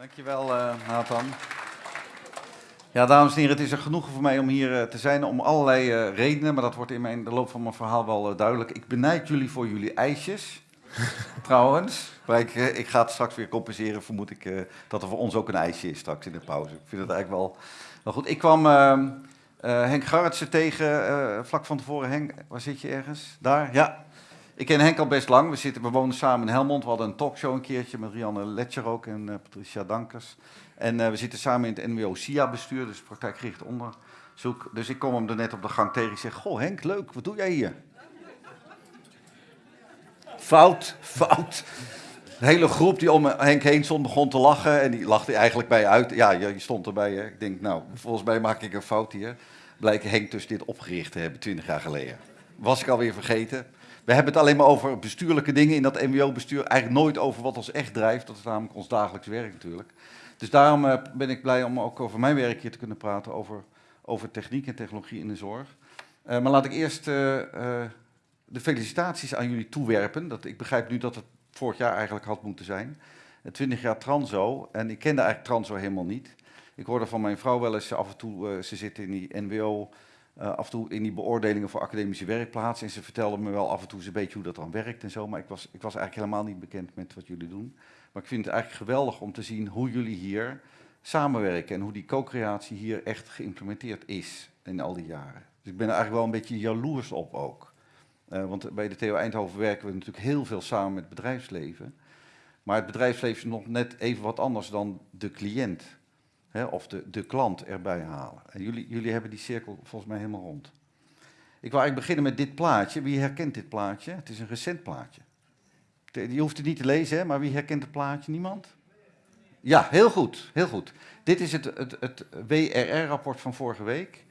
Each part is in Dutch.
Dankjewel, uh, Nathan. Ja, dames en heren, het is een genoegen voor mij om hier uh, te zijn om allerlei uh, redenen, maar dat wordt in mijn, de loop van mijn verhaal wel duidelijk. Ik benijd jullie voor jullie ijsjes, trouwens. Maar ik, ik, ga het straks weer compenseren, vermoed ik, dat er voor ons ook een ijsje is straks in de pauze. Ik vind het eigenlijk wel, wel goed. Ik kwam ehm, Henk Garretsen tegen vlak van tevoren. Henk, waar zit je ergens? Daar? Ja. Ik ken Henk al best lang. We, zitten, wonen samen in Helmond. We hadden een talkshow een keertje met Rianne Letcher ook en uh, Patricia Dankers. En uh, we zitten samen in het NWO-SIA-bestuur, dus praktijkgericht onderzoek. Dus ik kom hem er net op de gang tegen. Ik zeg, goh Henk, leuk, wat doe jij hier? Fout, fout. De hele groep die om Henk heen stond begon te lachen en die lachte eigenlijk bij uit. Ja, je stond erbij. Hè. Ik denk, nou, volgens mij maak ik een fout hier. Blijkt Henk dus dit opgericht te hebben, twintig jaar geleden. Was ik alweer vergeten. We hebben het alleen maar over bestuurlijke dingen in dat MWO-bestuur. Eigenlijk nooit over wat ons echt drijft. Dat is namelijk ons dagelijks werk natuurlijk. Dus daarom uh, ben ik blij om ook over mijn werk hier te kunnen praten. Over, over techniek en technologie in de zorg. Uh, maar laat ik eerst uh, de felicitaties aan jullie toewerpen. Dat, ik begrijp nu dat het vorig jaar eigenlijk had moeten zijn. 20 jaar Transo. En ik kende eigenlijk Transo helemaal niet. Ik hoorde van mijn vrouw wel eens af en toe, ze zit in die NWO uh, af en toe in die beoordelingen voor academische werkplaatsen. En ze vertelden me wel af en toe een beetje hoe dat dan werkt en zo. Maar ik was, ik was eigenlijk helemaal niet bekend met wat jullie doen. Maar ik vind het eigenlijk geweldig om te zien hoe jullie hier samenwerken. En hoe die co-creatie hier echt geïmplementeerd is in al die jaren. Dus ik ben er eigenlijk wel een beetje jaloers op ook. Uh, want bij de TO Eindhoven werken we natuurlijk heel veel samen met het bedrijfsleven. Maar het bedrijfsleven is nog net even wat anders dan de cliënt of de, de klant erbij halen. En jullie, jullie hebben die cirkel volgens mij helemaal rond. Ik wil eigenlijk beginnen met dit plaatje. Wie herkent dit plaatje? Het is een recent plaatje. Je hoeft het niet te lezen, hè, maar wie herkent het plaatje? Niemand? Ja, heel goed, heel goed. Dit is het, het, het WRR-rapport van vorige week.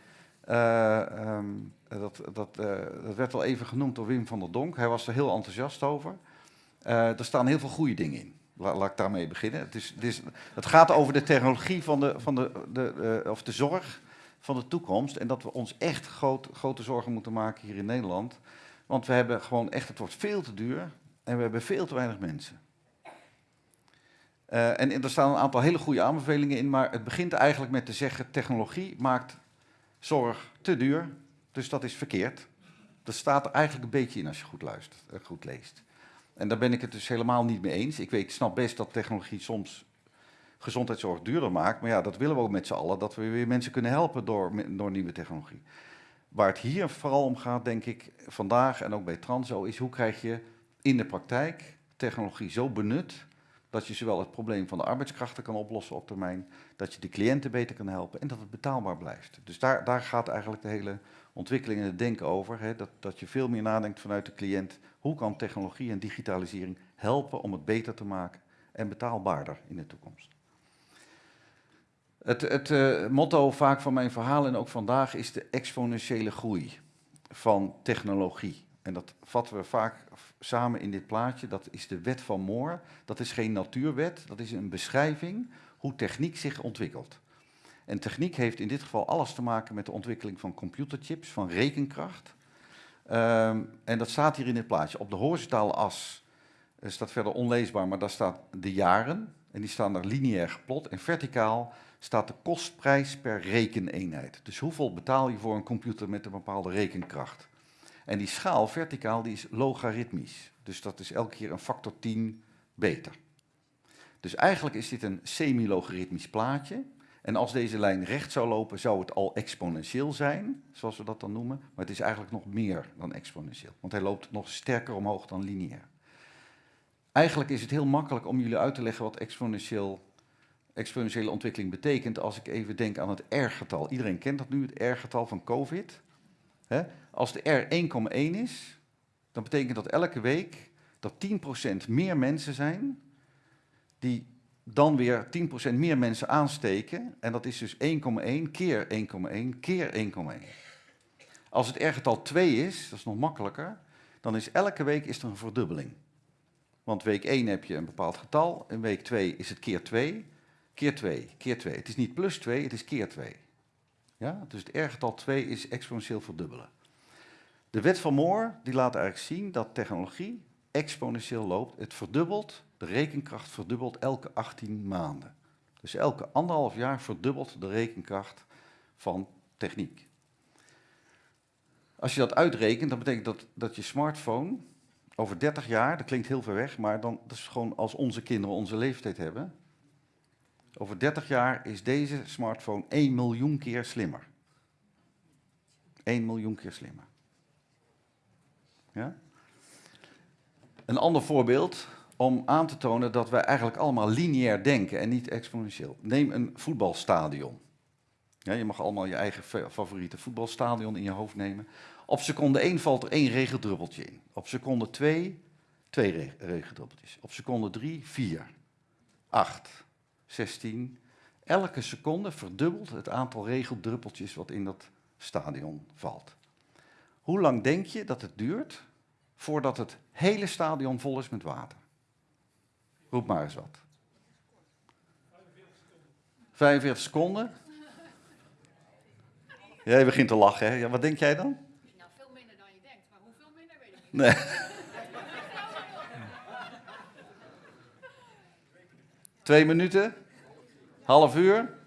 Uh, um, dat, dat, uh, dat, werd al even genoemd door Wim van der Donk. Hij was er heel enthousiast over. Uh, er staan heel veel goede dingen in. Laat ik daarmee beginnen. Het, is, het, gaat over de technologie van de, van de, de, uh, of de zorg van de toekomst. En dat we ons echt grote zorgen moeten maken hier in Nederland. Want we hebben gewoon echt, het wordt veel te duur en we hebben veel te weinig mensen. Uh, en, en er staan een aantal hele goede aanbevelingen in, maar het begint eigenlijk met te zeggen, technologie maakt zorg te duur, dus dat is verkeerd. Dat staat er eigenlijk een beetje in als je goed luistert, uh, goed leest. En daar ben ik het dus helemaal niet mee eens. Ik, weet, ik snap best dat technologie soms gezondheidszorg duurder maakt. Maar ja, dat willen we ook met z'n allen. Dat we weer mensen kunnen helpen door, door nieuwe technologie. Waar het hier vooral om gaat, denk ik, vandaag en ook bij Transo, is hoe krijg je in de praktijk technologie zo benut dat je zowel het probleem van de arbeidskrachten kan oplossen op termijn, dat je de cliënten beter kan helpen en dat het betaalbaar blijft. Dus daar, daar gaat eigenlijk de hele ontwikkeling en het denken over. Hè, dat, dat je veel meer nadenkt vanuit de cliënt. Hoe kan technologie en digitalisering helpen om het beter te maken en betaalbaarder in de toekomst? Het, het uh, motto vaak van mijn verhaal en ook vandaag is de exponentiële groei van technologie. En dat vatten we vaak samen in dit plaatje. Dat is de wet van Moore. Dat is geen natuurwet, dat is een beschrijving hoe techniek zich ontwikkelt. En techniek heeft in dit geval alles te maken met de ontwikkeling van computerchips, van rekenkracht. Um, en dat staat hier in dit plaatje. Op de horizontale as staat verder onleesbaar, maar daar staat de jaren. En die staan er lineair geplot. En verticaal staat de kostprijs per rekeneenheid. Dus hoeveel betaal je voor een computer met een bepaalde rekenkracht? En die schaal verticaal die is logaritmisch. Dus dat is elke keer een factor 10 beter. Dus eigenlijk is dit een semi-logaritmisch plaatje. En als deze lijn recht zou lopen, zou het al exponentieel zijn, zoals we dat dan noemen. Maar het is eigenlijk nog meer dan exponentieel, want hij loopt nog sterker omhoog dan lineair. Eigenlijk is het heel makkelijk om jullie uit te leggen wat exponentieel, exponentiële ontwikkeling betekent als ik even denk aan het R-getal. Iedereen kent dat nu, het R-getal van COVID. Als de R 1,1 is, dan betekent dat elke week dat 10% meer mensen zijn die dan weer 10% meer mensen aansteken. En dat is dus 1,1 keer 1,1 keer 1,1. Als het R-getal 2 is, dat is nog makkelijker, dan is elke week is er een verdubbeling. Want week 1 heb je een bepaald getal, in week 2 is het keer 2, keer 2, keer 2. Het is niet plus 2, het is keer 2. Ja? Dus het R-getal 2 is exponentieel verdubbelen. De wet van Moore die laat eigenlijk zien dat technologie exponentieel loopt. Het verdubbelt, de rekenkracht verdubbelt elke 18 maanden. Dus elke anderhalf jaar verdubbelt de rekenkracht van techniek. Als je dat uitrekent, dan betekent dat dat je smartphone over 30 jaar, dat klinkt heel ver weg, maar dan, dat is gewoon als onze kinderen onze leeftijd hebben. Over 30 jaar is deze smartphone 1 miljoen keer slimmer. 1 miljoen keer slimmer. Ja? Een ander voorbeeld om aan te tonen dat wij eigenlijk allemaal lineair denken en niet exponentieel. Neem een voetbalstadion. Je mag allemaal je eigen favoriete voetbalstadion in je hoofd nemen. Op seconde 1 valt er één regendruppeltje in. Op seconde 2 twee regendruppeltjes. Op seconde 3 4. 8. 16. Elke seconde verdubbelt het aantal regeldruppeltjes wat in dat stadion valt. Hoe lang denk je dat het duurt voordat het hele stadion vol is met water? Roep maar eens wat. 45 seconden. Jij begint te lachen, hè? Ja, wat denk jij dan? Nou, veel minder dan je denkt, maar hoeveel minder weet ik niet. Nee. Twee minuten? Half uur?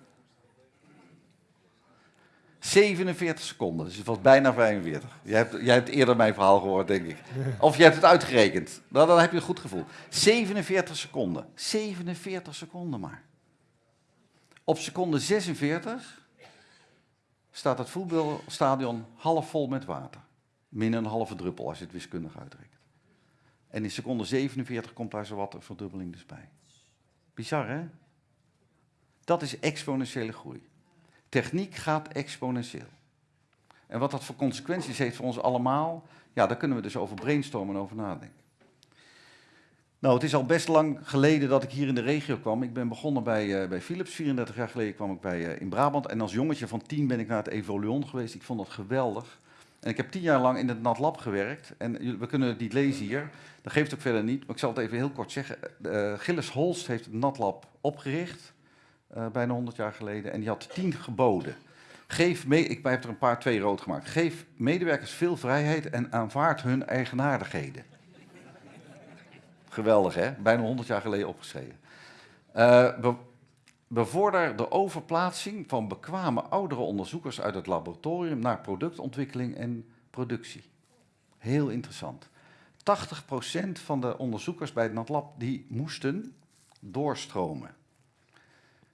47 seconden, dus het was bijna 45. Jij hebt, jij eerder mijn verhaal gehoord, denk ik. Of je hebt het uitgerekend. Nou, dan heb je een goed gevoel. 47 seconden. 47 seconden maar. Op seconde 46 staat het voetbalstadion half vol met water. Min een halve druppel als je het wiskundig uitrekent. En in seconde 47 komt daar zowat een verdubbeling dus bij. Bizar, hè? Dat is exponentiële groei. Techniek gaat exponentieel. En wat dat voor consequenties heeft voor ons allemaal, ja, daar kunnen we dus over brainstormen en over nadenken. Nou, het is al best lang geleden dat ik hier in de regio kwam. Ik ben begonnen bij, uh, bij Philips. 34 jaar geleden kwam ik bij, uh, in Brabant. En als jongetje van 10 ben ik naar het Evoluon geweest. Ik vond dat geweldig. En ik heb tien jaar lang in het NatLab gewerkt. En we kunnen het niet lezen hier. Dat geeft ook verder niet. Maar ik zal het even heel kort zeggen. Uh, Gilles Holst heeft het NatLab opgericht. Bijna 100 jaar geleden. En die had tien geboden. Geef mee, ik heb er een paar twee rood gemaakt. Geef medewerkers veel vrijheid en aanvaard hun eigenaardigheden. Geweldig, hè? Bijna 100 jaar geleden opgeschreven. Uh, be bevorder de overplaatsing van bekwame oudere onderzoekers uit het laboratorium naar productontwikkeling en productie. Heel interessant. 80% van de onderzoekers bij het NatLab die moesten doorstromen.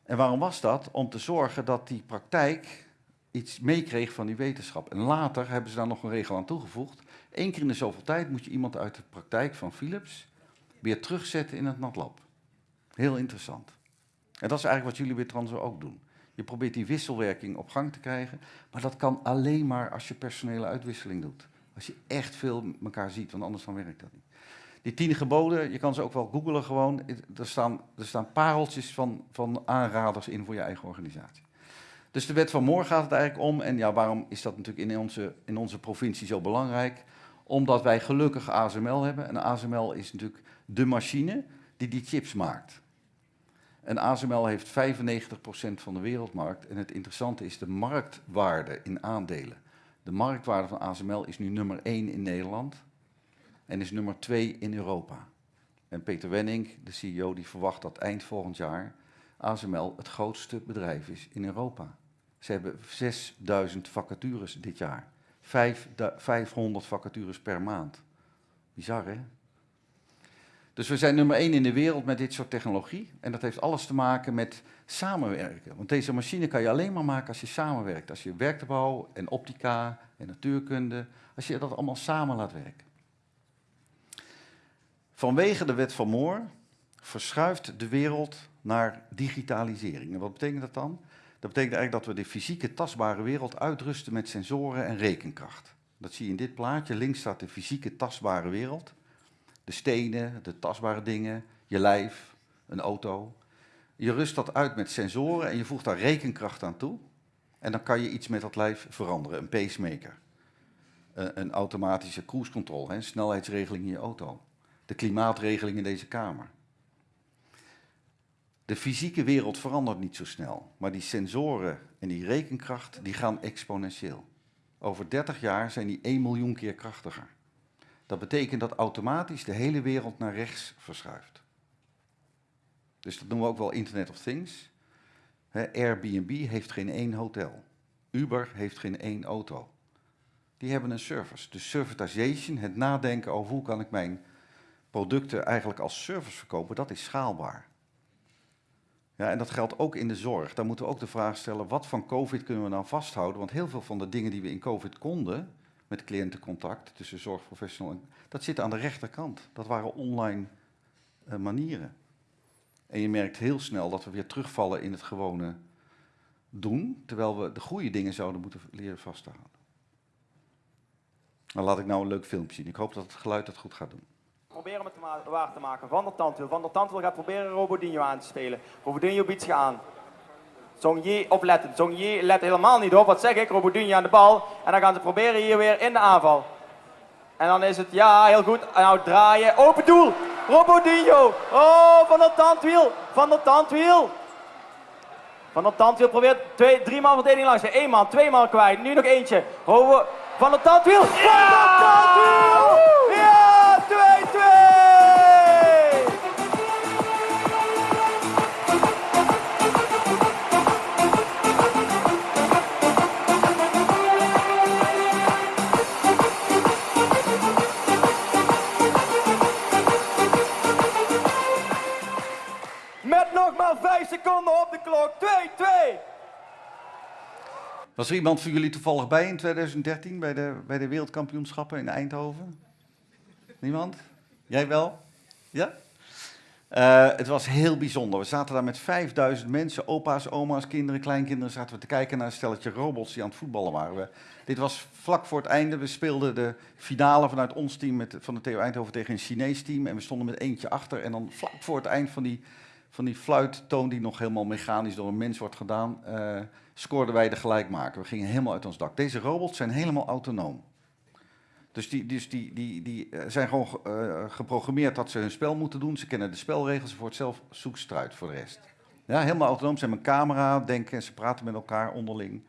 En waarom was dat? Om te zorgen dat die praktijk iets meekreeg van die wetenschap. En later hebben ze daar nog een regel aan toegevoegd. Eén keer in de zoveel tijd moet je iemand uit de praktijk van Philips weer terugzetten in het NatLab. Heel interessant. En dat is eigenlijk wat jullie bij Transo ook doen. Je probeert die wisselwerking op gang te krijgen, maar dat kan alleen maar als je personele uitwisseling doet. Als je echt veel elkaar ziet, want anders dan werkt dat niet. Die tien geboden, je kan ze ook wel googlen gewoon. Er staan, er staan pareltjes van, van aanraders in voor je eigen organisatie. Dus de wet van Moore gaat het eigenlijk om. En ja, waarom is dat natuurlijk in onze, in onze provincie zo belangrijk? Omdat wij gelukkig ASML hebben. En ASML is natuurlijk de machine die die chips maakt. En ASML heeft 95% van de wereldmarkt. En het interessante is de marktwaarde in aandelen. De marktwaarde van ASML is nu nummer 1 in Nederland en is nummer 2 in Europa. En Peter Wenning, de CEO, die verwacht dat eind volgend jaar ASML het grootste bedrijf is in Europa. Ze hebben 6000 vacatures dit jaar. 500 vacatures per maand. Bizar, hè? Dus we zijn nummer één in de wereld met dit soort technologie. En dat heeft alles te maken met samenwerken. Want deze machine kan je alleen maar maken als je samenwerkt. Als je werktuigbouw en optica en natuurkunde, als je dat allemaal samen laat werken. Vanwege de wet van Moore verschuift de wereld naar digitalisering. En wat betekent dat dan? Dat betekent eigenlijk dat we de fysieke tastbare wereld uitrusten met sensoren en rekenkracht. Dat zie je in dit plaatje. Links staat de fysieke tastbare wereld. De stenen, de tastbare dingen, je lijf, een auto. Je rust dat uit met sensoren en je voegt daar rekenkracht aan toe. En dan kan je iets met dat lijf veranderen. Een pacemaker. Een automatische cruise control, een snelheidsregeling in je auto. De klimaatregeling in deze kamer. De fysieke wereld verandert niet zo snel, maar die sensoren en die rekenkracht die gaan exponentieel. Over 30 jaar zijn die 1 miljoen keer krachtiger. Dat betekent dat automatisch de hele wereld naar rechts verschuift. Dus dat noemen we ook wel Internet of Things. Airbnb heeft geen één hotel. Uber heeft geen één auto. Die hebben een service. Dus servitization, het nadenken over hoe kan ik mijn producten eigenlijk als service verkopen, dat is schaalbaar. Ja, en dat geldt ook in de zorg. Daar moeten we ook de vraag stellen, wat van COVID kunnen we nou vasthouden? Want heel veel van de dingen die we in COVID konden, met cliëntencontact tussen zorgprofessional en... Dat zit aan de rechterkant. Dat waren online uh, manieren. En je merkt heel snel dat we weer terugvallen in het gewone doen, terwijl we de goede dingen zouden moeten leren vast te houden. Dan laat ik nou een leuk filmpje zien. Ik hoop dat het geluid het goed gaat doen. Proberen het te waar te maken. Van der Tandwiel. Van der Tandwiel gaat proberen Robodinho aan te spelen. Robodinho biedt zich aan. Zongje opletten. Zongje let helemaal niet op. Wat zeg ik? Robodinho aan de bal. En dan gaan ze proberen hier weer in de aanval. En dan is het, ja, heel goed. Nou draaien. Open doel. Robodinho. Oh, van der Tandwiel. Van der Tandwiel. Van der Tandwiel probeert twee, drie man verdediging langs. Eén man, twee man kwijt. Nu nog eentje. Robo van der Tandwiel. Van der Tandwiel. Op de klok. 2-2. Was er iemand van jullie toevallig bij in 2013 bij de, bij de wereldkampioenschappen in Eindhoven? Niemand? Jij wel? Ja? Uh, het was heel bijzonder. We zaten daar met 5000 mensen, opa's, oma's, kinderen, kleinkinderen, zaten we te kijken naar een stelletje robots die aan het voetballen waren. We, dit was vlak voor het einde. We speelden de finale vanuit ons team met, van de TU Eindhoven tegen een Chinees team. En we stonden met eentje achter. En dan vlak voor het eind van die, van die fluittoon, die nog helemaal mechanisch door een mens wordt gedaan, uh, scoorden wij de gelijkmaker. We gingen helemaal uit ons dak. Deze robots zijn helemaal autonoom. Dus die, dus die, die, die zijn gewoon uh, geprogrammeerd dat ze hun spel moeten doen. Ze kennen de spelregels, voor het zelf zoeken ze eruit voor de rest. Ja, helemaal autonoom. Ze hebben een camera, denken en ze praten met elkaar onderling.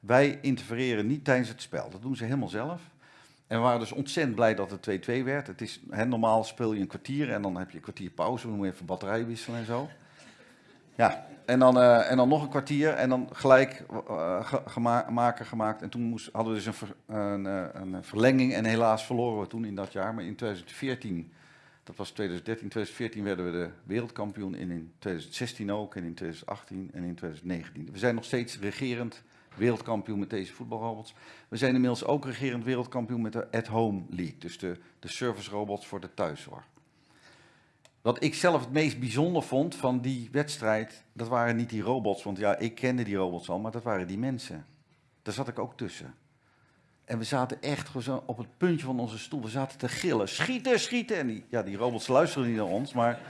Wij interfereren niet tijdens het spel. Dat doen ze helemaal zelf. En we waren dus ontzettend blij dat het 2-2 werd. Het is, normaal speel je een kwartier en dan heb je een kwartier pauze. Dan moet je even batterij wisselen en zo. Ja, en dan, uh, en dan nog een kwartier en dan gelijk uh, maken gemaakt. En toen moest, hadden we dus een, een, een, verlenging en helaas verloren we toen in dat jaar. Maar in 2014, dat was 2013, 2014 werden we de wereldkampioen. En in 2016 ook, en in 2018 en in 2019. We zijn nog steeds regerend wereldkampioen met deze voetbalrobots. We zijn inmiddels ook regerend wereldkampioen met de At-Home League. Dus de, de service robots voor de thuiszorg. Wat ik zelf het meest bijzonder vond van die wedstrijd, dat waren niet die robots, want ja, ik kende die robots al, maar dat waren die mensen. Daar zat ik ook tussen. En we zaten echt op het puntje van onze stoel, we zaten te gillen, schieten, schieten. En ja, die robots luisteren niet naar ons, maar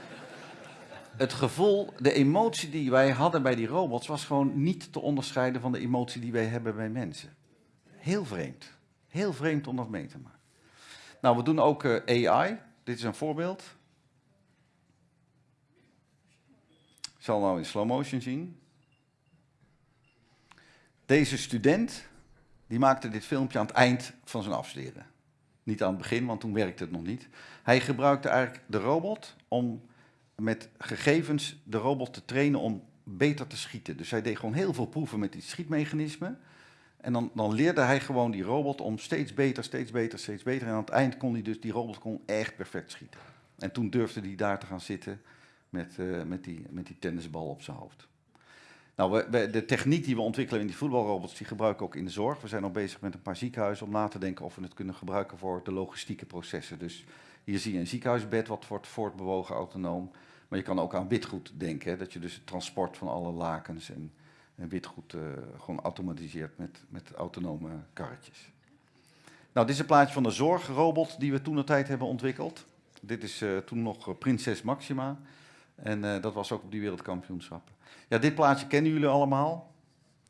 het gevoel, de emotie die wij hadden bij die robots, was gewoon niet te onderscheiden van de emotie die wij hebben bij mensen. Heel vreemd. Heel vreemd om dat mee te maken. Nou, we doen ook uh, AI. Dit is een voorbeeld. Ik zal nou in slow motion zien. Deze student, die maakte dit filmpje aan het eind van zijn afstuderen. Niet aan het begin, want toen werkte het nog niet. Hij gebruikte eigenlijk de robot om met gegevens de robot te trainen om beter te schieten. Dus hij deed gewoon heel veel proeven met die schietmechanismen. En dan, dan leerde hij gewoon die robot om steeds beter, steeds beter, steeds beter. En aan het eind kon hij dus, die robot kon echt perfect schieten. En toen durfde hij daar te gaan zitten met, uh, met, die, met die tennisbal op zijn hoofd. Nou, de techniek die we ontwikkelen in die voetbalrobots, die gebruiken we ook in de zorg. We zijn al bezig met een paar ziekenhuizen om na te denken of we het kunnen gebruiken voor de logistieke processen. Dus hier zie je een ziekenhuisbed wat wordt voortbewogen autonoom. Maar je kan ook aan witgoed denken, dat je dus het transport van alle lakens en, witgoed uh, gewoon automatiseert met, met autonome karretjes. Nou, dit is een plaatje van de zorgrobot die we toen de tijd hebben ontwikkeld. Dit is uh, toen nog Prinses Maxima. En dat was ook op die wereldkampioenschappen. Ja, dit plaatje kennen jullie allemaal,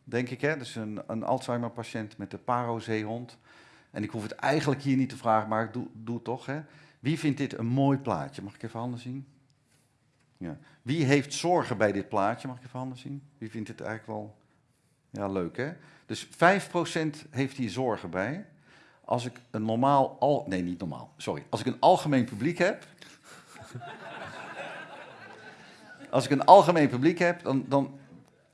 denk ik. Hè? Dus een, een Alzheimer-patiënt met de parozeehond. En ik hoef het eigenlijk hier niet te vragen, maar ik doe, doe het toch. Hè? Wie vindt dit een mooi plaatje? Mag ik even handen zien? Ja. Wie heeft zorgen bij dit plaatje? Mag ik even handen zien? Wie vindt dit eigenlijk wel ja, leuk, hè? Dus 5% heeft hier zorgen bij. Als ik een normaal... Al, nee, niet normaal. Sorry. Als ik een algemeen publiek heb... Als ik een algemeen publiek heb, dan, dan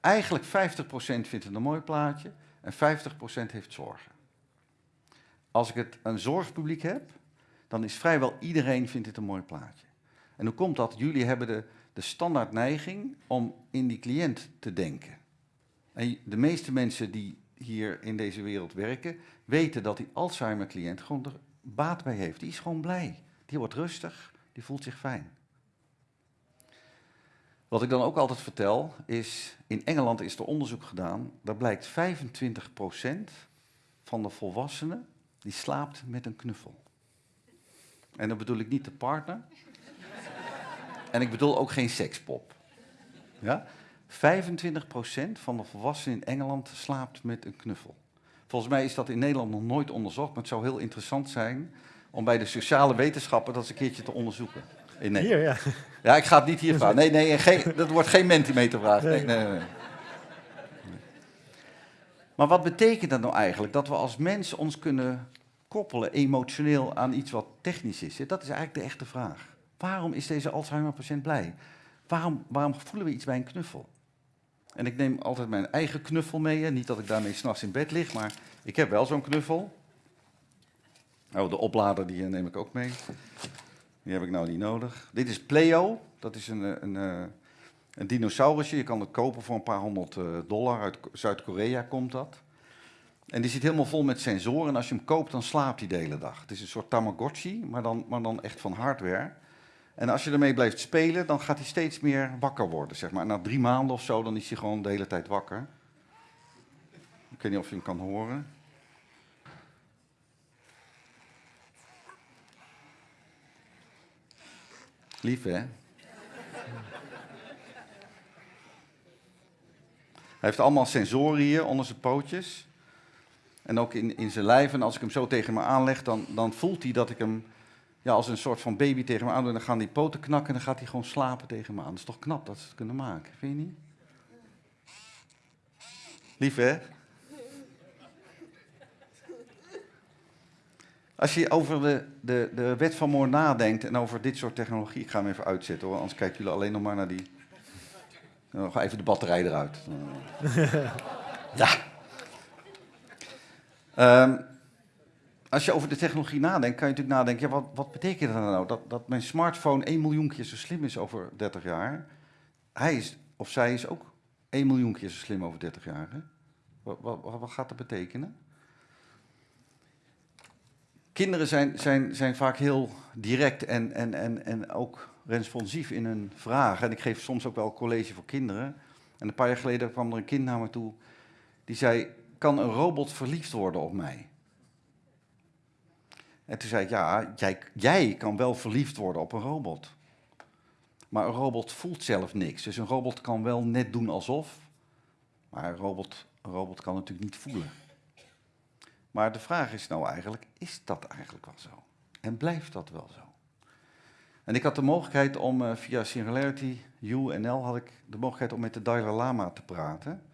eigenlijk 50% vindt het een mooi plaatje en 50% heeft zorgen. Als ik het een zorgpubliek heb, dan is vrijwel iedereen vindt het een mooi plaatje. En hoe komt dat? Jullie hebben de, de standaard neiging om in die cliënt te denken. En de meeste mensen die hier in deze wereld werken, weten dat die Alzheimer-cliënt gewoon er baat bij heeft. Die is gewoon blij. Die wordt rustig, die voelt zich fijn. Wat ik dan ook altijd vertel is, in Engeland is er onderzoek gedaan, daar blijkt 25% van de volwassenen die slaapt met een knuffel. En dan bedoel ik niet de partner. en ik bedoel ook geen sekspop. Ja? 25% van de volwassenen in Engeland slaapt met een knuffel. Volgens mij is dat in Nederland nog nooit onderzocht, maar het zou heel interessant zijn om bij de sociale wetenschappen dat eens een keertje te onderzoeken. Hier, ja. Ja, ik ga het niet hier vragen. Nee, nee, geen, dat wordt geen mentimetervraag. Nee, nee, nee, nee. Maar wat betekent dat nou eigenlijk? Dat we als mens ons kunnen koppelen emotioneel aan iets wat technisch is? Dat is eigenlijk de echte vraag. Waarom is deze Alzheimer-patiënt blij? Waarom, waarom voelen we iets bij een knuffel? En ik neem altijd mijn eigen knuffel mee. Niet dat ik daarmee s'nachts in bed lig, maar ik heb wel zo'n knuffel. Oh, de oplader die neem ik ook mee. Die heb ik nou niet nodig. Dit is Pleo. Dat is een, een, een, een dinosaurusje. Je kan het kopen voor een paar honderd eh, dollar. Uit Zuid-Korea komt dat. En die zit helemaal vol met sensoren. En als je hem koopt, dan slaapt hij de hele dag. Het is een soort Tamagotchi, maar dan, maar dan echt van hardware. En als je ermee blijft spelen, dan gaat hij steeds meer wakker worden. Zeg maar. Na drie maanden of zo, dan is hij gewoon de hele tijd wakker. Ik weet niet of je hem kan horen. Lief, hè? Hij heeft allemaal sensoren hier onder zijn pootjes. En ook in, in zijn lijf. En als ik hem zo tegen me aanleg, dan, dan voelt hij dat ik hem ja, als een soort van baby tegen me aan doe. Dan gaan die poten knakken en dan gaat hij gewoon slapen tegen me aan. Dat is toch knap dat ze het kunnen maken, vind je niet? Lief, hè? Als je over de, de, de wet van Moore nadenkt en over dit soort technologie, ik ga hem even uitzetten hoor, anders kijken jullie alleen nog maar naar die. Nog even de batterij eruit. Ja. Um, als je over de technologie nadenkt, kan je natuurlijk nadenken, wat, wat betekent dat nou? Dat, dat mijn smartphone 1 miljoen keer zo slim is over 30 jaar. Hij is, of zij is ook 1 miljoen keer zo slim over 30 jaar. Hè? Wat, wat, wat gaat dat betekenen? Kinderen zijn, zijn, zijn vaak heel direct en, en, en, en ook responsief in hun vragen. En ik geef soms ook wel college voor kinderen. En een paar jaar geleden kwam er een kind naar me toe. Die zei, kan een robot verliefd worden op mij? En toen zei ik, ja, jij, jij kan wel verliefd worden op een robot. Maar een robot voelt zelf niks. Dus een robot kan wel net doen alsof. Maar een robot, een robot kan natuurlijk niet voelen. Maar de vraag is nou eigenlijk, is dat eigenlijk wel zo? En blijft dat wel zo? En ik had de mogelijkheid om uh, via Singularity UNL had ik de mogelijkheid om met de Dalai Lama te praten.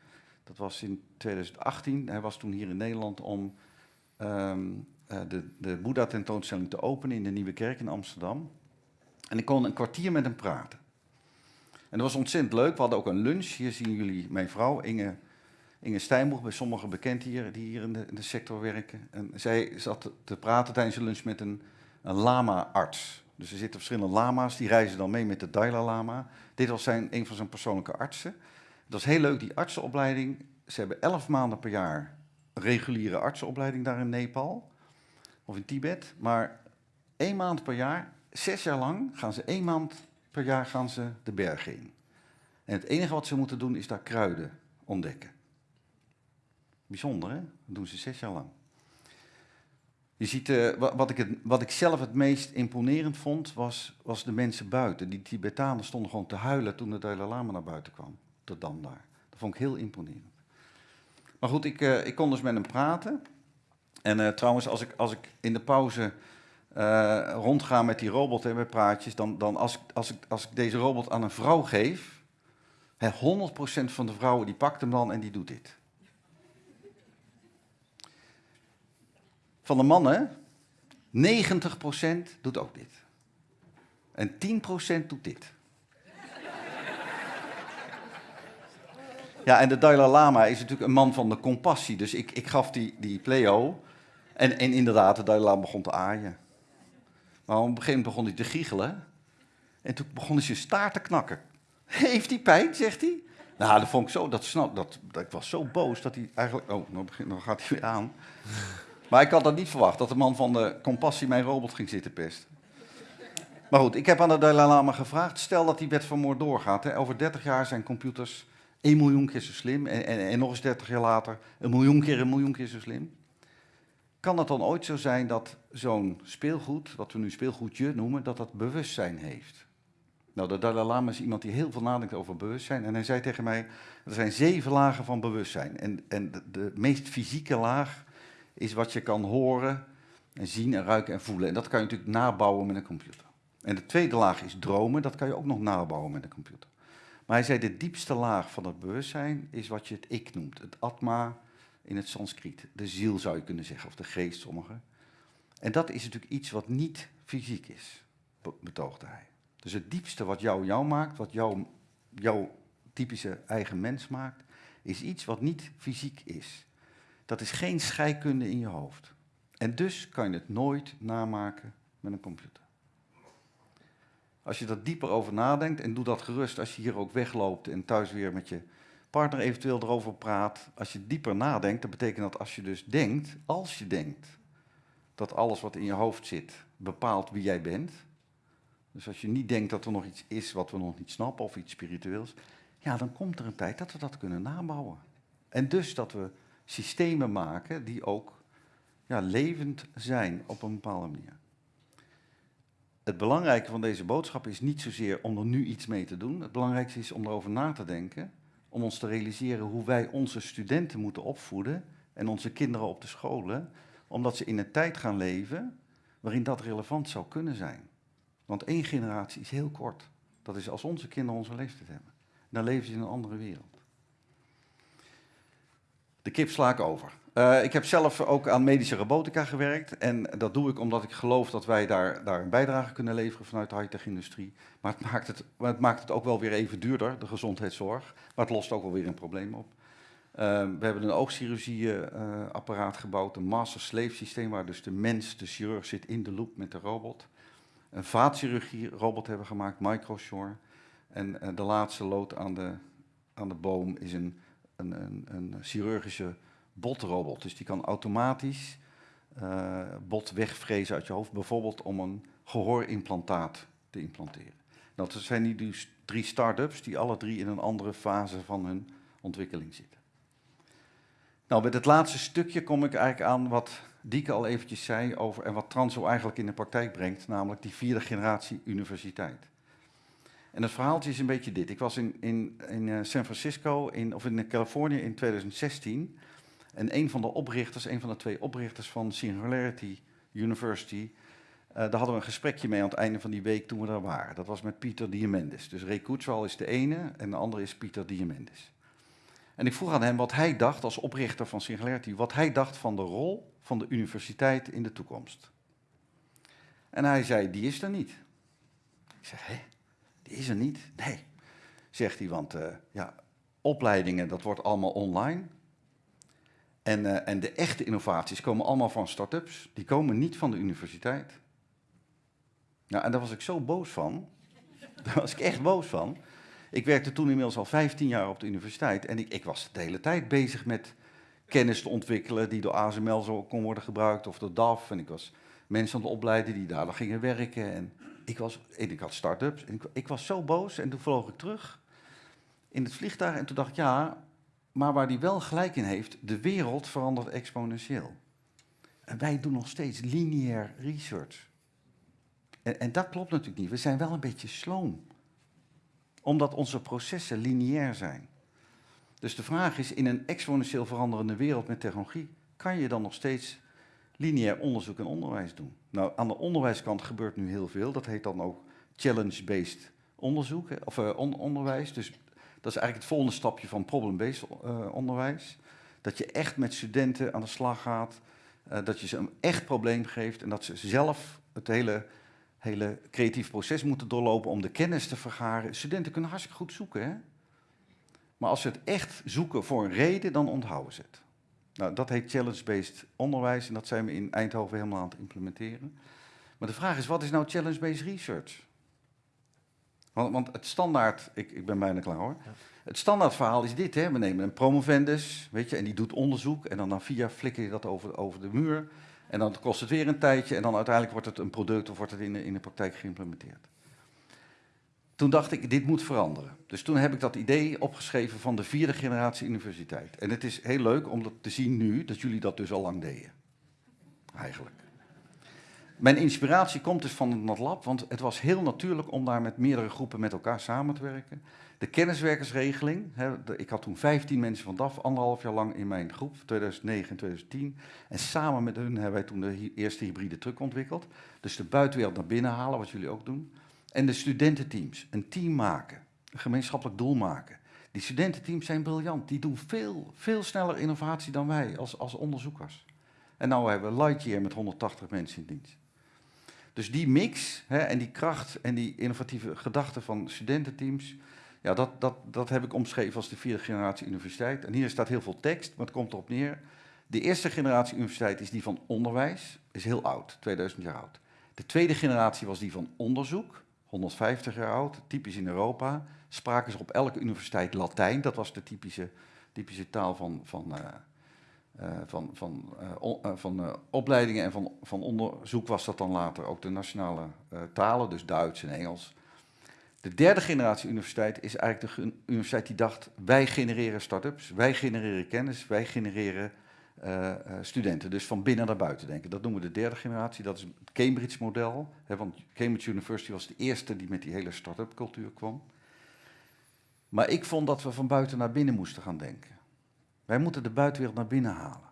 Dat was in 2018. Hij was toen hier in Nederland om um, uh, de, de Boeddha-tentoonstelling te openen in de Nieuwe Kerk in Amsterdam. En ik kon een kwartier met hem praten. En dat was ontzettend leuk. We hadden ook een lunch. Hier zien jullie mijn vrouw, Inge, Inge Stijnboeg, bij sommigen bekend hier, die hier in de, in de sector werken. En zij zat te praten tijdens de lunch met een, een lama-arts. Dus er zitten verschillende lama's, die reizen dan mee met de Dalai Lama. Dit was zijn, een van zijn persoonlijke artsen. Dat is heel leuk, die artsenopleiding. Ze hebben elf maanden per jaar reguliere artsenopleiding daar in Nepal of in Tibet. Maar één maand per jaar, zes jaar lang, gaan ze één maand per jaar gaan ze de bergen in. En het enige wat ze moeten doen is daar kruiden ontdekken. Bijzonder, hè? Dat doen ze zes jaar lang. Je ziet, uh, wat, ik het, wat ik zelf het meest imponerend vond, was, was de mensen buiten. Die Tibetanen stonden gewoon te huilen toen de Dalai Lama naar buiten kwam. Tot dan daar. Dat vond ik heel imponerend. Maar goed, ik, uh, ik kon dus met hem praten. En uh, trouwens, als ik, als ik in de pauze uh, rondga met die robot en met praatjes, dan, dan als, als, ik, als ik deze robot aan een vrouw geef, hè, 100% van de vrouwen die pakt hem dan en die doet dit. Van de mannen, 90% doet ook dit. En 10% doet dit. Ja, en de Dalai Lama is natuurlijk een man van de compassie. Dus ik, ik gaf die, die pleo. En, en inderdaad, de Dalai Lama begon te aaien. Maar op een gegeven moment begon hij te giechelen. En toen begon hij zijn staart te knakken. Heeft hij pijn, zegt hij. Nou, dat vond ik zo, dat snap, dat, dat, ik was zo boos dat hij eigenlijk... Oh, nou, begint, nou gaat hij weer aan. Maar ik had dat niet verwacht, dat de man van de compassie mijn robot ging zitten pesten. Maar goed, ik heb aan de Dalai Lama gevraagd, stel dat die wet van Moore doorgaat. Hè, over 30 jaar zijn computers 1 miljoen keer zo slim en, en, nog eens 30 jaar later een miljoen keer een miljoen keer zo slim. Kan het dan ooit zo zijn dat zo'n speelgoed, wat we nu speelgoedje noemen, dat dat bewustzijn heeft? Nou, de Dalai Lama is iemand die heel veel nadenkt over bewustzijn. En hij zei tegen mij, er zijn zeven lagen van bewustzijn. En, en de, de meest fysieke laag is wat je kan horen en zien en ruiken en voelen. En dat kan je natuurlijk nabouwen met een computer. En de tweede laag is dromen, dat kan je ook nog nabouwen met een computer. Maar hij zei, de diepste laag van het bewustzijn is wat je het ik noemt. Het atma in het Sanskriet. De ziel zou je kunnen zeggen, of de geest sommigen. En dat is natuurlijk iets wat niet fysiek is, betoogde hij. Dus het diepste wat jou jou maakt, wat jou, jouw typische eigen mens maakt, is iets wat niet fysiek is. Dat is geen scheikunde in je hoofd. En dus kan je het nooit namaken met een computer. Als je er dieper over nadenkt, en doe dat gerust als je hier ook wegloopt en thuis weer met je partner eventueel erover praat. Als je dieper nadenkt, dan betekent dat als je dus denkt, als je denkt, dat alles wat in je hoofd zit bepaalt wie jij bent. Dus als je niet denkt dat er nog iets is wat we nog niet snappen of iets spiritueels, ja, dan komt er een tijd dat we dat kunnen nabouwen. En dus dat we systemen maken die ook ja, levend zijn op een bepaalde manier. Het belangrijke van deze boodschap is niet zozeer om er nu iets mee te doen. Het belangrijkste is om erover na te denken, om ons te realiseren hoe wij onze studenten moeten opvoeden en onze kinderen op de scholen, omdat ze in een tijd gaan leven waarin dat relevant zou kunnen zijn. Want één generatie is heel kort. Dat is als onze kinderen onze leeftijd hebben. Dan leven ze in een andere wereld. De kip sla ik over. Uh, ik heb zelf ook aan medische robotica gewerkt. En dat doe ik omdat ik geloof dat wij daar, daar een bijdrage kunnen leveren vanuit de high-tech-industrie. Maar, het maakt het, maar het maakt het ook wel weer even duurder, de gezondheidszorg. Maar het lost ook wel weer een probleem op. Uh, we hebben een oogchirurgie-apparaat gebouwd, een master-slave systeem, waar dus de mens, de chirurg, zit in de loop met de robot. Een vaatchirurgie-robot hebben we gemaakt, Microshore. En uh, de laatste lood aan de, aan de boom is een, een, een, een chirurgische botrobot. Dus die kan automatisch uh, bot wegvrezen uit je hoofd, bijvoorbeeld om een gehoorimplantaat te implanteren. Dat zijn die dus drie start-ups die alle drie in een andere fase van hun ontwikkeling zitten. Nou, met het laatste stukje kom ik eigenlijk aan wat Dieke al eventjes zei over en wat Transo eigenlijk in de praktijk brengt, namelijk die vierde generatie universiteit. En het verhaaltje is een beetje dit. Ik was in, in, in eh, San Francisco, in, of in Californië in 2016. En een van de oprichters, een van de twee oprichters van Singularity University, uh, daar hadden we een gesprekje mee aan het einde van die week toen we daar waren. Dat was met Pieter Diamandis. Dus Ray Kurzweil is de ene en de andere is Pieter Diamandis. En ik vroeg aan hem wat hij dacht als oprichter van Singularity, wat hij dacht van de rol van de universiteit in de toekomst. En hij zei, die is er niet. Ik zeg, hé, is er niet? Nee, zegt hij, want uh, ja, opleidingen, dat wordt allemaal online. En, uh, en de echte innovaties komen allemaal van start-ups. Die komen niet van de universiteit. Nou, en daar was ik zo boos van. Daar was ik echt boos van. Ik werkte toen inmiddels al 15 jaar op de universiteit. En ik, ik was de hele tijd bezig met kennis te ontwikkelen die door ASML zo kon worden gebruikt. Of door DAF. En ik was mensen aan het opleiden die daar gingen werken. En ik, was, en ik had start-ups. En ik, ik was zo boos. En toen vloog ik terug in het vliegtuig. En toen dacht ik, ja, maar waar die wel gelijk in heeft, de wereld verandert exponentieel. En wij doen nog steeds lineair research. En, en, dat klopt natuurlijk niet. We zijn wel een beetje sloom. Omdat onze processen lineair zijn. Dus de vraag is, in een exponentieel veranderende wereld met technologie, kan je dan nog steeds lineair onderzoek en onderwijs doen? Nou, aan de onderwijskant gebeurt nu heel veel. Dat heet dan ook challenge-based onderzoek, of on onderwijs. Dus dat is eigenlijk het volgende stapje van problem-based uh, onderwijs. Dat je echt met studenten aan de slag gaat, uh, dat je ze een echt probleem geeft en dat ze zelf het hele, hele creatief proces moeten doorlopen om de kennis te vergaren. Studenten kunnen hartstikke goed zoeken. Hè? Maar als ze het echt zoeken voor een reden, dan onthouden ze het. Nou, dat heet challenge-based onderwijs en dat zijn we in Eindhoven helemaal aan het implementeren. Maar de vraag is, wat is nou challenge-based research? Want, want het standaard, ik, ik ben bijna klaar hoor. Het standaard verhaal is dit, hè? we nemen een promovendus, weet je, en die doet onderzoek en dan na vier jaar flikker je dat over, over de muur. En dan kost het weer een tijdje en dan uiteindelijk wordt het een product of wordt het in de, in de praktijk geïmplementeerd. Toen dacht ik, dit moet veranderen. Dus toen heb ik dat idee opgeschreven van de vierde generatie universiteit. En het is heel leuk om dat te zien nu, dat jullie dat dus al lang deden. Eigenlijk. Mijn inspiratie komt dus van het NatLab, want het was heel natuurlijk om daar met meerdere groepen met elkaar samen te werken. De kenniswerkersregeling, hè, ik had toen 15 mensen van DAF, anderhalf jaar lang in mijn groep, 2009 en 2010. En samen met hun hebben wij toen de eerste hybride truck ontwikkeld. Dus de buitenwereld naar binnen halen, wat jullie ook doen. En de studententeams, een team maken, een gemeenschappelijk doel maken. Die studententeams zijn briljant, die doen veel, veel sneller innovatie dan wij als, als onderzoekers. En nu hebben we Lightyear met 180 mensen in dienst. Dus die mix hè, en die kracht en die innovatieve gedachten van studententeams, ja, dat, dat, dat heb ik omschreven als de vierde generatie universiteit. En hier staat heel veel tekst, maar het komt erop neer. De eerste generatie universiteit is die van onderwijs, is heel oud, 2000 jaar oud. De tweede generatie was die van onderzoek, 150 jaar oud, typisch in Europa. Spraken ze op elke universiteit Latijn, dat was de typische, typische taal van, van, uh, uh, van, van, uh, van opleidingen en van, van onderzoek was dat dan later ook de nationale talen, dus Duits en Engels. De derde generatie universiteit is eigenlijk de universiteit die dacht, wij genereren start-ups, wij genereren kennis, wij genereren uh, studenten. Dus van binnen naar buiten denken. Dat noemen we de derde generatie, dat is het Cambridge-model. Want Cambridge University was de eerste die met die hele start-up cultuur kwam. Maar ik vond dat we van buiten naar binnen moesten gaan denken. Wij moeten de buitenwereld naar binnen halen.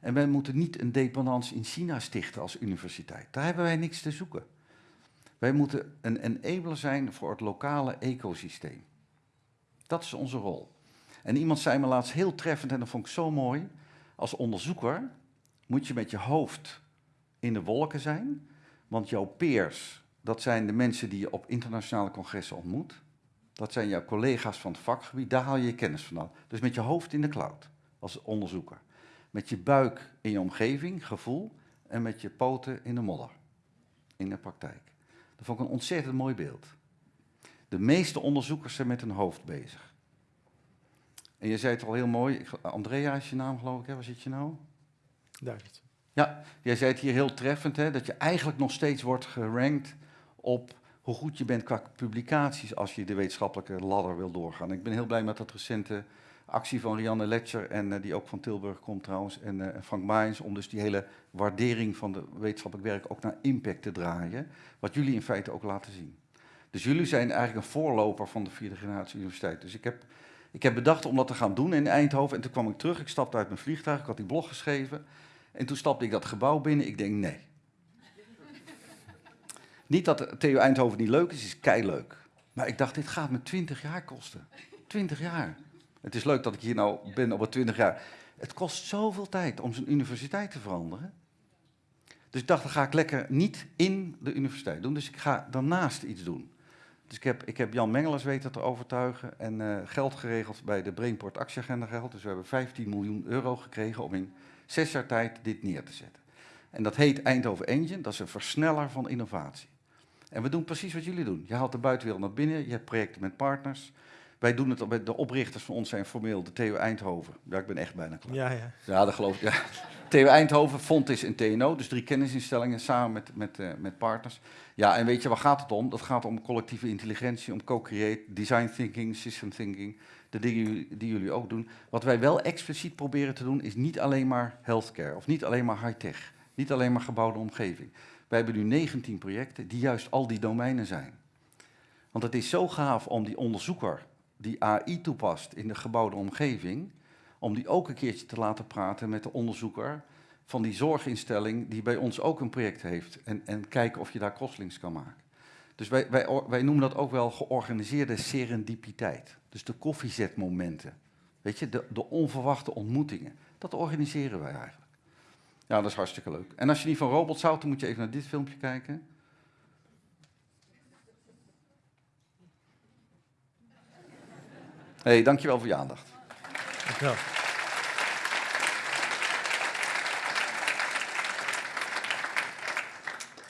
En wij moeten niet een dependance in China stichten als universiteit. Daar hebben wij niks te zoeken. Wij moeten een enabler zijn voor het lokale ecosysteem. Dat is onze rol. En iemand zei me laatst heel treffend, en dat vond ik zo mooi. Als onderzoeker moet je met je hoofd in de wolken zijn, want jouw peers, dat zijn de mensen die je op internationale congressen ontmoet. Dat zijn jouw collega's van het vakgebied, daar haal je je kennis vandaan. Dus met je hoofd in de cloud als onderzoeker. Met je buik in je omgeving, gevoel, en met je poten in de modder, in de praktijk. Dat vond ik een ontzettend mooi beeld. De meeste onderzoekers zijn met hun hoofd bezig. En je zei het al heel mooi, Andrea is je naam geloof ik, hè? waar zit je nou? Duidelijk. Ja, jij zei het hier heel treffend, hè? dat je eigenlijk nog steeds wordt gerankt op hoe goed je bent qua publicaties als je de wetenschappelijke ladder wil doorgaan. Ik ben heel blij met dat recente actie van Rianne Letcher, en uh, die ook van Tilburg komt trouwens, en uh, Frank Maijens, om dus die hele waardering van de wetenschappelijk werk ook naar impact te draaien, wat jullie in feite ook laten zien. Dus jullie zijn eigenlijk een voorloper van de vierde generatie universiteit. Dus ik heb, ik heb bedacht om dat te gaan doen in Eindhoven, en toen kwam ik terug, ik stapte uit mijn vliegtuig, ik had die blog geschreven, en toen stapte ik dat gebouw binnen, ik denk nee. niet dat TU Eindhoven niet leuk is, het is kei leuk. Maar ik dacht, dit gaat me 20 jaar kosten. 20 jaar. Het is leuk dat ik hier nou ben op het 20 jaar. Het kost zoveel tijd om zo'n universiteit te veranderen. Dus ik dacht, dan ga ik lekker niet in de universiteit doen. Dus ik ga daarnaast iets doen. Dus ik heb, ik heb Jan Mengelers weten te overtuigen en uh, geld geregeld bij de Brainport actieagenda geld. Dus we hebben 15 miljoen euro gekregen om in zes jaar tijd dit neer te zetten. En dat heet Eindhoven Engine, dat is een versneller van innovatie. En we doen precies wat jullie doen. Je haalt de buitenwereld naar binnen, je hebt projecten met partners. Wij doen het, de oprichters van ons zijn formeel de TU Eindhoven. Ja, ik ben echt bijna klaar. Ja, ja. Ja, dat geloof ik. Ja. TU Eindhoven, Fontis en TNO, dus drie kennisinstellingen samen met, met, uh, met partners. Ja, en weet je, waar gaat het om? Dat gaat om collectieve intelligentie, om co-create, design thinking, system thinking. De dingen die jullie ook doen. Wat wij wel expliciet proberen te doen, is niet alleen maar healthcare of niet alleen maar high-tech. Niet alleen maar gebouwde omgeving. Wij hebben nu 19 projecten die juist al die domeinen zijn. Want het is zo gaaf om die onderzoeker die AI toepast in de gebouwde omgeving, om die ook een keertje te laten praten met de onderzoeker van die zorginstelling die bij ons ook een project heeft. En, en kijken of je daar crosslinks kan maken. Dus wij, wij, wij noemen dat ook wel georganiseerde serendipiteit. Dus de koffiezetmomenten. Weet je, de, de onverwachte ontmoetingen. Dat organiseren wij eigenlijk. Ja, dat is hartstikke leuk. En als je niet van robots houdt, dan moet je even naar dit filmpje kijken. hey, dankjewel voor je aandacht. Dankjewel.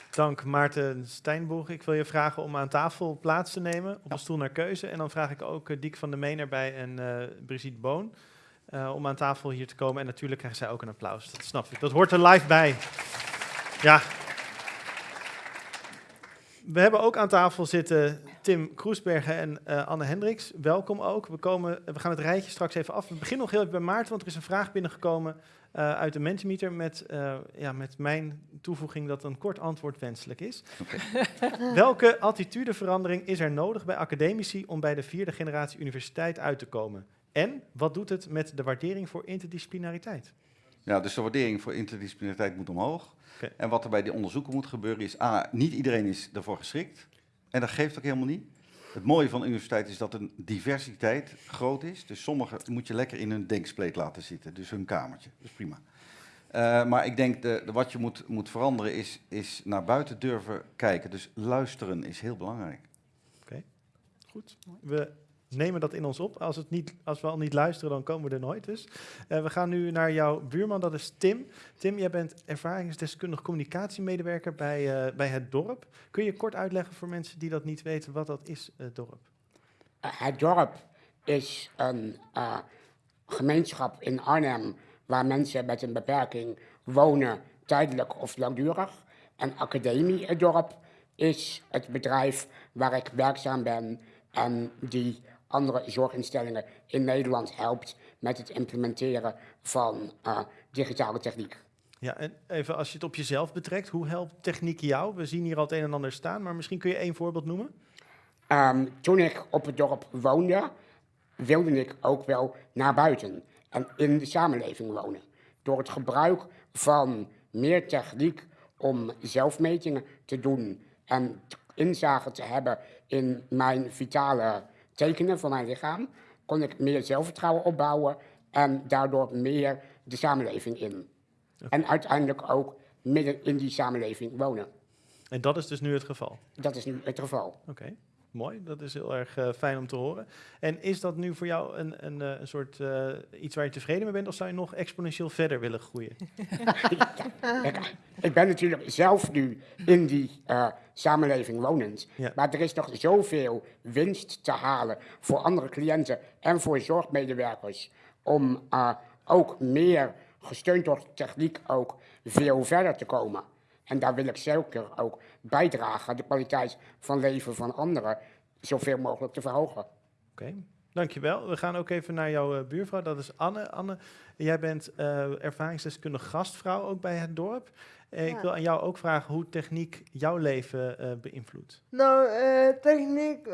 Dank Maarten Steinboeg. Ik wil je vragen om aan tafel plaats te nemen op een stoel naar keuze. En dan vraag ik ook uh, Diek van der Meen erbij en uh, Brigitte Boon uh, om aan tafel hier te komen. En natuurlijk krijgen zij ook een applaus. Dat snap ik. Dat hoort er live bij. Ja. We hebben ook aan tafel zitten Tim Kroesbergen en uh, Anne Hendricks. Welkom ook. We, komen, we gaan het rijtje straks even af. We beginnen nog heel even bij Maarten, want er is een vraag binnengekomen uh, uit de Mentimeter met, uh, ja, met mijn toevoeging dat een kort antwoord wenselijk is. Okay. Welke attitudeverandering is er nodig bij academici om bij de vierde generatie universiteit uit te komen? En wat doet het met de waardering voor interdisciplinariteit? Ja, dus de waardering voor interdisciplinariteit moet omhoog. Okay. En wat er bij die onderzoeken moet gebeuren is, A, niet iedereen is daarvoor geschikt. En dat geeft ook helemaal niet. Het mooie van de universiteit is dat een diversiteit groot is. Dus sommigen moet je lekker in hun denkspleet laten zitten. Dus hun kamertje. Dat is prima. Uh, maar ik denk, de, de, wat je moet, moet veranderen is, is naar buiten durven kijken. Dus luisteren is heel belangrijk. Oké, okay. goed. We nemen dat in ons op. Als, het niet, als we al niet luisteren, dan komen we er nooit dus. Uh, we gaan nu naar jouw buurman, dat is Tim. Tim, jij bent ervaringsdeskundig communicatiemedewerker bij, uh, bij het dorp. Kun je kort uitleggen voor mensen die dat niet weten, wat dat is, het dorp? Uh, het dorp is een gemeenschap in Arnhem waar mensen met een beperking wonen, tijdelijk of langdurig. En Academie, het dorp, is het bedrijf waar ik werkzaam ben en die andere zorginstellingen in Nederland helpt met het implementeren van uh, digitale techniek. Ja, en even als je het op jezelf betrekt, hoe helpt techniek jou? We zien hier al het een en ander staan, maar misschien kun je één voorbeeld noemen? Um, toen ik op het dorp woonde, wilde ik ook wel naar buiten en in de samenleving wonen. Door het gebruik van meer techniek om zelfmetingen te doen en inzage te hebben in mijn vitale tekenen van mijn lichaam, kon ik meer zelfvertrouwen opbouwen en daardoor meer de samenleving in. En uiteindelijk ook midden in die samenleving wonen. En dat is dus nu het geval? Dat is nu het geval. Oké, okay. Mooi. Dat is heel erg uh, fijn om te horen. En is dat nu voor jou een, een, een soort uh, iets waar je tevreden mee bent, of zou je nog exponentieel verder willen groeien? ja, ik, ik, ben natuurlijk zelf nu in die uh, samenleving wonend. Ja. Maar er is nog zoveel winst te halen voor andere cliënten en voor zorgmedewerkers. Om uh, ook meer gesteund door techniek ook veel verder te komen. En daar wil ik zeker ook bijdragen de kwaliteit van leven van anderen zoveel mogelijk te verhogen. Oké, okay. dankjewel. We gaan ook even naar jouw uh, buurvrouw, dat is Anne. Anne, jij bent uh, ervaringsdeskundige gastvrouw ook bij het dorp. Uh, ja. Ik wil aan jou ook vragen hoe techniek jouw leven uh, beïnvloedt. Nou, uh, techniek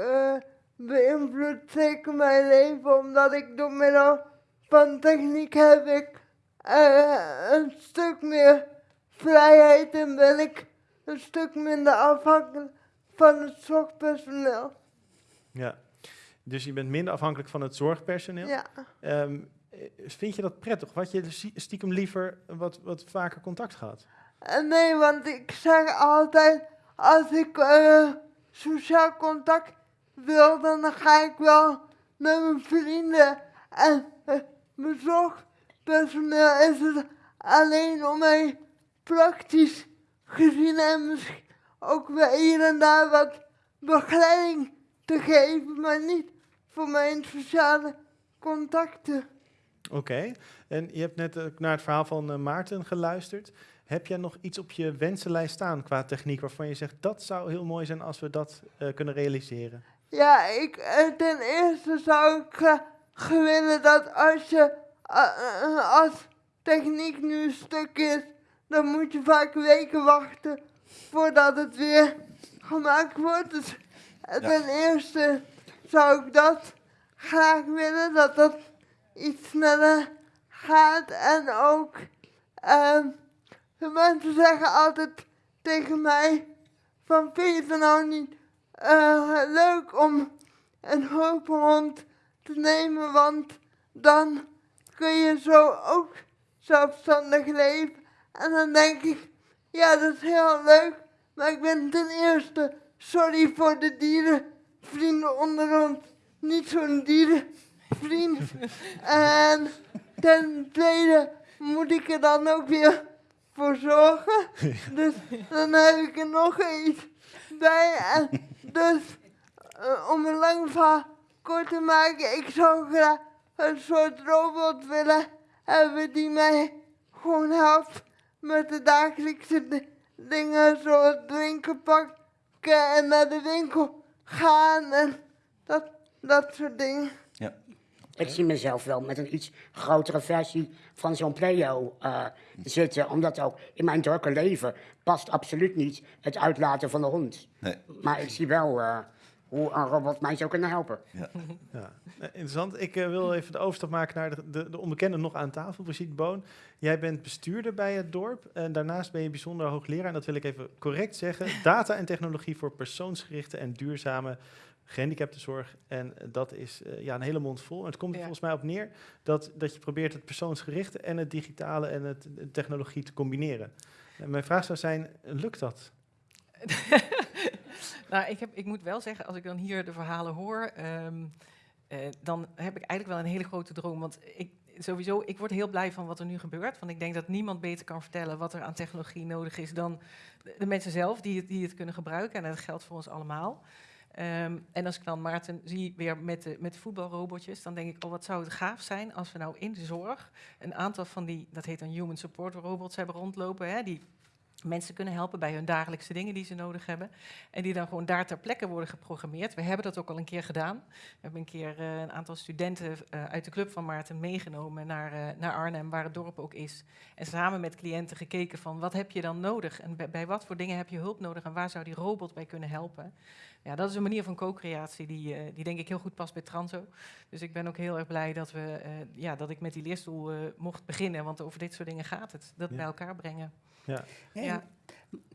beïnvloedt zeker mijn leven, omdat ik door middel van techniek heb ik een stuk meer vrijheid en ben ik een stuk minder afhankelijk van het zorgpersoneel. Ja, dus je bent minder afhankelijk van het zorgpersoneel. Ja. Um, vind je dat prettig? Wat je stiekem liever wat, wat vaker contact gehad? Nee, want ik zeg altijd, als ik uh, sociaal contact wil, dan ga ik wel met mijn vrienden. En uh, mijn zorgpersoneel is het alleen om mij praktisch gezien en misschien ook wel hier en daar wat begeleiding te geven, maar niet voor mijn sociale contacten. Oké, okay. en je hebt net naar het verhaal van uh, Maarten geluisterd. Heb jij nog iets op je wensenlijst staan qua techniek waarvan je zegt dat zou heel mooi zijn als we dat uh, kunnen realiseren? Ja, ik, uh, ten eerste zou ik willen dat als je als techniek nu een stuk is, dan moet je vaak weken wachten voordat het weer gemaakt wordt. Dus ja. ten eerste zou ik dat graag willen, dat dat iets sneller gaat en ook. Uh, de mensen zeggen altijd tegen mij van vind je het nou niet uh, leuk om een hulphond te nemen, want dan kun je zo ook zelfstandig leven. En dan denk ik, ja dat is heel leuk, maar ik ben ten eerste sorry voor de dierenvrienden onder ons, niet zo'n dierenvriend vriend. En ten tweede moet ik er dan ook weer voor zorgen. Dus dan heb ik er nog iets bij. En dus eh, om een lang verhaal kort te maken, ik zou graag een soort robot willen hebben die mij gewoon helpt met de dagelijkse di- dingen zoals drinken pakken en naar de winkel gaan en dat, dat soort dingen. Ik zie mezelf wel met een iets grotere versie van zo'n Pleo eh, zitten. Omdat ook in mijn drukke leven past absoluut niet het uitlaten van de hond. Nee. Maar ik zie wel eh, hoe een robot mij zou kunnen helpen. Ja, eh, interessant. Ik eh, wil even de overstap maken naar de, de, de onbekende nog aan tafel, Brigitte Boon. Jij bent bestuurder bij het dorp en daarnaast ben je bijzonder hoogleraar, en dat wil ik even correct zeggen, data en technologie voor persoonsgerichte en duurzame gehandicaptenzorg. En dat is eh, ja, een hele mond vol. En het komt er Ja. volgens mij op neer dat, dat je probeert het persoonsgerichte en het digitale en het, de technologie te combineren. En mijn vraag zou zijn, lukt dat? nou, ik, heb, ik moet wel zeggen, als ik dan hier de verhalen hoor, ehm, eh, dan heb ik eigenlijk wel een hele grote droom. Want ik, sowieso, ik word heel blij van wat er nu gebeurt. Want ik denk dat niemand beter kan vertellen wat er aan technologie nodig is dan de, mensen zelf die het, die het kunnen gebruiken. En dat geldt voor ons allemaal. Ehm, en als ik dan Maarten zie weer met de, met voetbalrobotjes, dan denk ik, oh wat zou het gaaf zijn als we nou in de zorg een aantal van die, dat heet dan human support robots hebben rondlopen, hè, die mensen kunnen helpen bij hun dagelijkse dingen die ze nodig hebben. En die dan gewoon daar ter plekke worden geprogrammeerd. We hebben dat ook al een keer gedaan. We hebben een keer eh, een aantal studenten eh, uit de club van Maarten meegenomen naar, eh, naar Arnhem, waar het dorp ook is. En samen met cliënten gekeken van wat heb je dan nodig? En bij, bij wat voor dingen heb je hulp nodig? En waar zou die robot bij kunnen helpen? Ja, dat is een manier van co-creatie die, die denk ik heel goed past bij Transo. Dus ik ben ook heel erg blij dat, we, ja, dat ik met die leerstoel mocht beginnen. Want over dit soort dingen gaat het. Dat Ja. bij elkaar brengen. Ja. Ja.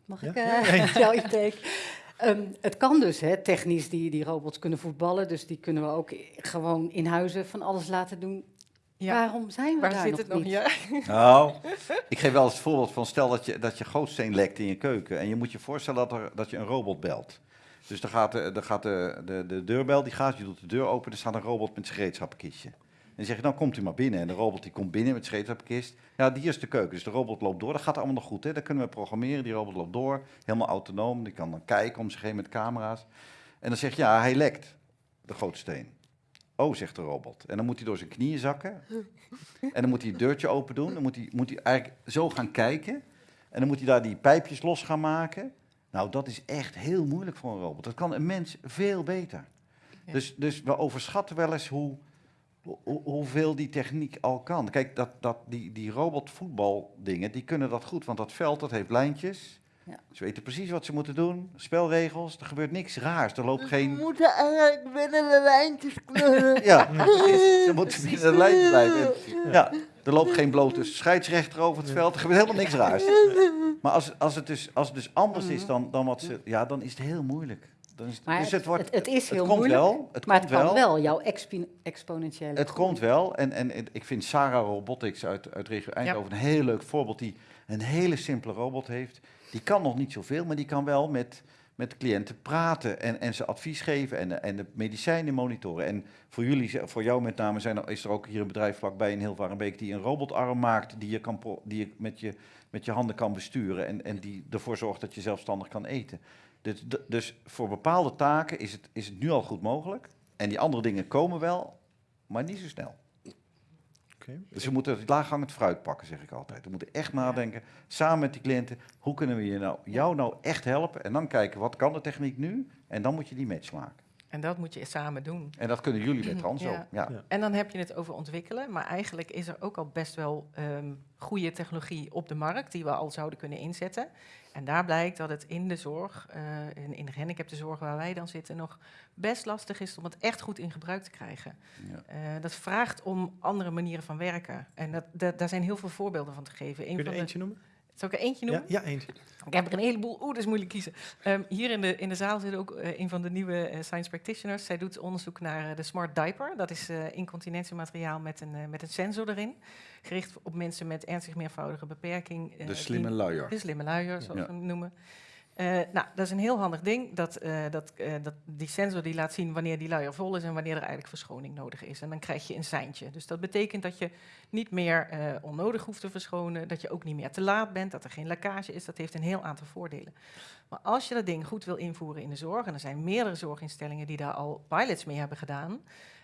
Mag ik Ja, eh ja. jouw insteek? Ehm, het kan dus, hè, technisch, die, die robots kunnen voetballen. Dus die kunnen we ook gewoon in huizen van alles laten doen. Ja. Waarom zijn we Waar daar zit nog het nog? niet? Ja. Nou, ik geef wel eens het voorbeeld van stel dat je, dat je gootsteen lekt in je keuken. En je moet je voorstellen dat, er, dat je een robot belt. Dus dan gaat, de, dan gaat de, de, de deurbel, die gaat, je doet de deur open, er staat een robot met zijn gereedschappenkistje. En dan zeg je, dan komt u maar binnen. En de robot die komt binnen met gereedschappenkist. Ja, die is de keuken. Dus de robot loopt door. Dat gaat allemaal nog goed. Hè? Dat kunnen we programmeren. Die robot loopt door. Helemaal autonoom. Die kan dan kijken om zich heen met camera's. En dan zeg je, ja, hij lekt. De gootsteen. Oh, zegt de robot. En dan moet hij door zijn knieën zakken. En dan moet hij het deurtje open doen. Dan moet hij, moet hij eigenlijk zo gaan kijken. En dan moet hij daar die pijpjes los gaan maken. Nou, dat is echt heel moeilijk voor een robot. Dat kan een mens veel beter. Ja. Dus, dus we overschatten wel eens hoe, hoe, hoeveel die techniek al kan. Kijk, dat, dat, die, die robotvoetbaldingen, die kunnen dat goed. Want dat veld, dat heeft lijntjes. Ja. Ze weten precies wat ze moeten doen. Spelregels, er gebeurt niks raars. Er loopt We geen... moeten eigenlijk binnen de lijntjes kleuren. Ja. Ze moeten binnen de lijn blijven. Ja, er loopt geen blote scheidsrechter over het veld. Er gebeurt helemaal niks raars. Maar als, als, het, dus, als het dus anders is dan, dan wat ze... Ja, dan is het heel moeilijk. Dan is, Maar dus het, wordt, het, het is heel het komt moeilijk, wel. Het maar komt het kan wel. wel, jouw exponentiële Het groei. komt wel. En, en, en ik vind Sarah Robotics uit, uit regio Eindhoven een heel leuk voorbeeld. Die een hele simpele robot heeft. Die kan nog niet zoveel, maar die kan wel met, met cliënten praten. En, en ze advies geven en, en de medicijnen monitoren. En voor jullie, voor jou met name, zijn er, is er ook hier een bedrijf vlakbij in Hilvarenbeek... die een robotarm maakt die je, kan, die je met je met je handen kan besturen. En, en die ervoor zorgt dat je zelfstandig kan eten. Dus, dus voor bepaalde taken is het, is het nu al goed mogelijk. En die andere dingen komen wel, maar niet zo snel. Oké. Dus we moeten het laaghangend fruit pakken, zeg ik altijd. We moeten echt nadenken, samen met die cliënten, hoe kunnen we je nou, jou nou echt helpen? En dan kijken, wat kan de techniek nu? En dan moet je die match maken. En dat moet je samen doen. En dat kunnen jullie met Transo. Ja. Ja. Ja. En dan heb je het over ontwikkelen, maar eigenlijk is er ook al best wel ehm, goede technologie op de markt die we al zouden kunnen inzetten. En daar blijkt dat het in de zorg, eh, in, in de gehandicaptenzorg waar wij dan zitten, nog best lastig is om het echt goed in gebruik te krijgen. Ja. Eh, dat vraagt om andere manieren van werken. En dat, dat, daar zijn heel veel voorbeelden van te geven. Kun je er de, eentje noemen? Zal ik er eentje Ja, noemen? ja, eentje. Ik heb er een heleboel. Oeh, dat is moeilijk kiezen. Ehm, hier in de, in de zaal zit ook eh, een van de nieuwe eh, science practitioners. Zij doet onderzoek naar eh, de Smart Diaper. Dat is eh incontinentiemateriaal met een, met een sensor erin. Gericht op mensen met ernstig meervoudige beperking. De slimme luier. De slimme luier, zoals Ja. we hem noemen. Eh, nou, dat is een heel handig ding. Dat, eh, dat, eh, dat, die sensor die laat zien wanneer die luier vol is en wanneer er eigenlijk verschoning nodig is. En dan krijg je een seintje. Dus dat betekent dat je niet meer onnodig hoeft te verschonen, dat je ook niet meer te laat bent, dat er geen lekkage is. Dat heeft een heel aantal voordelen. Maar als je dat ding goed wil invoeren in de zorg, en er zijn meerdere zorginstellingen die daar al pilots mee hebben gedaan,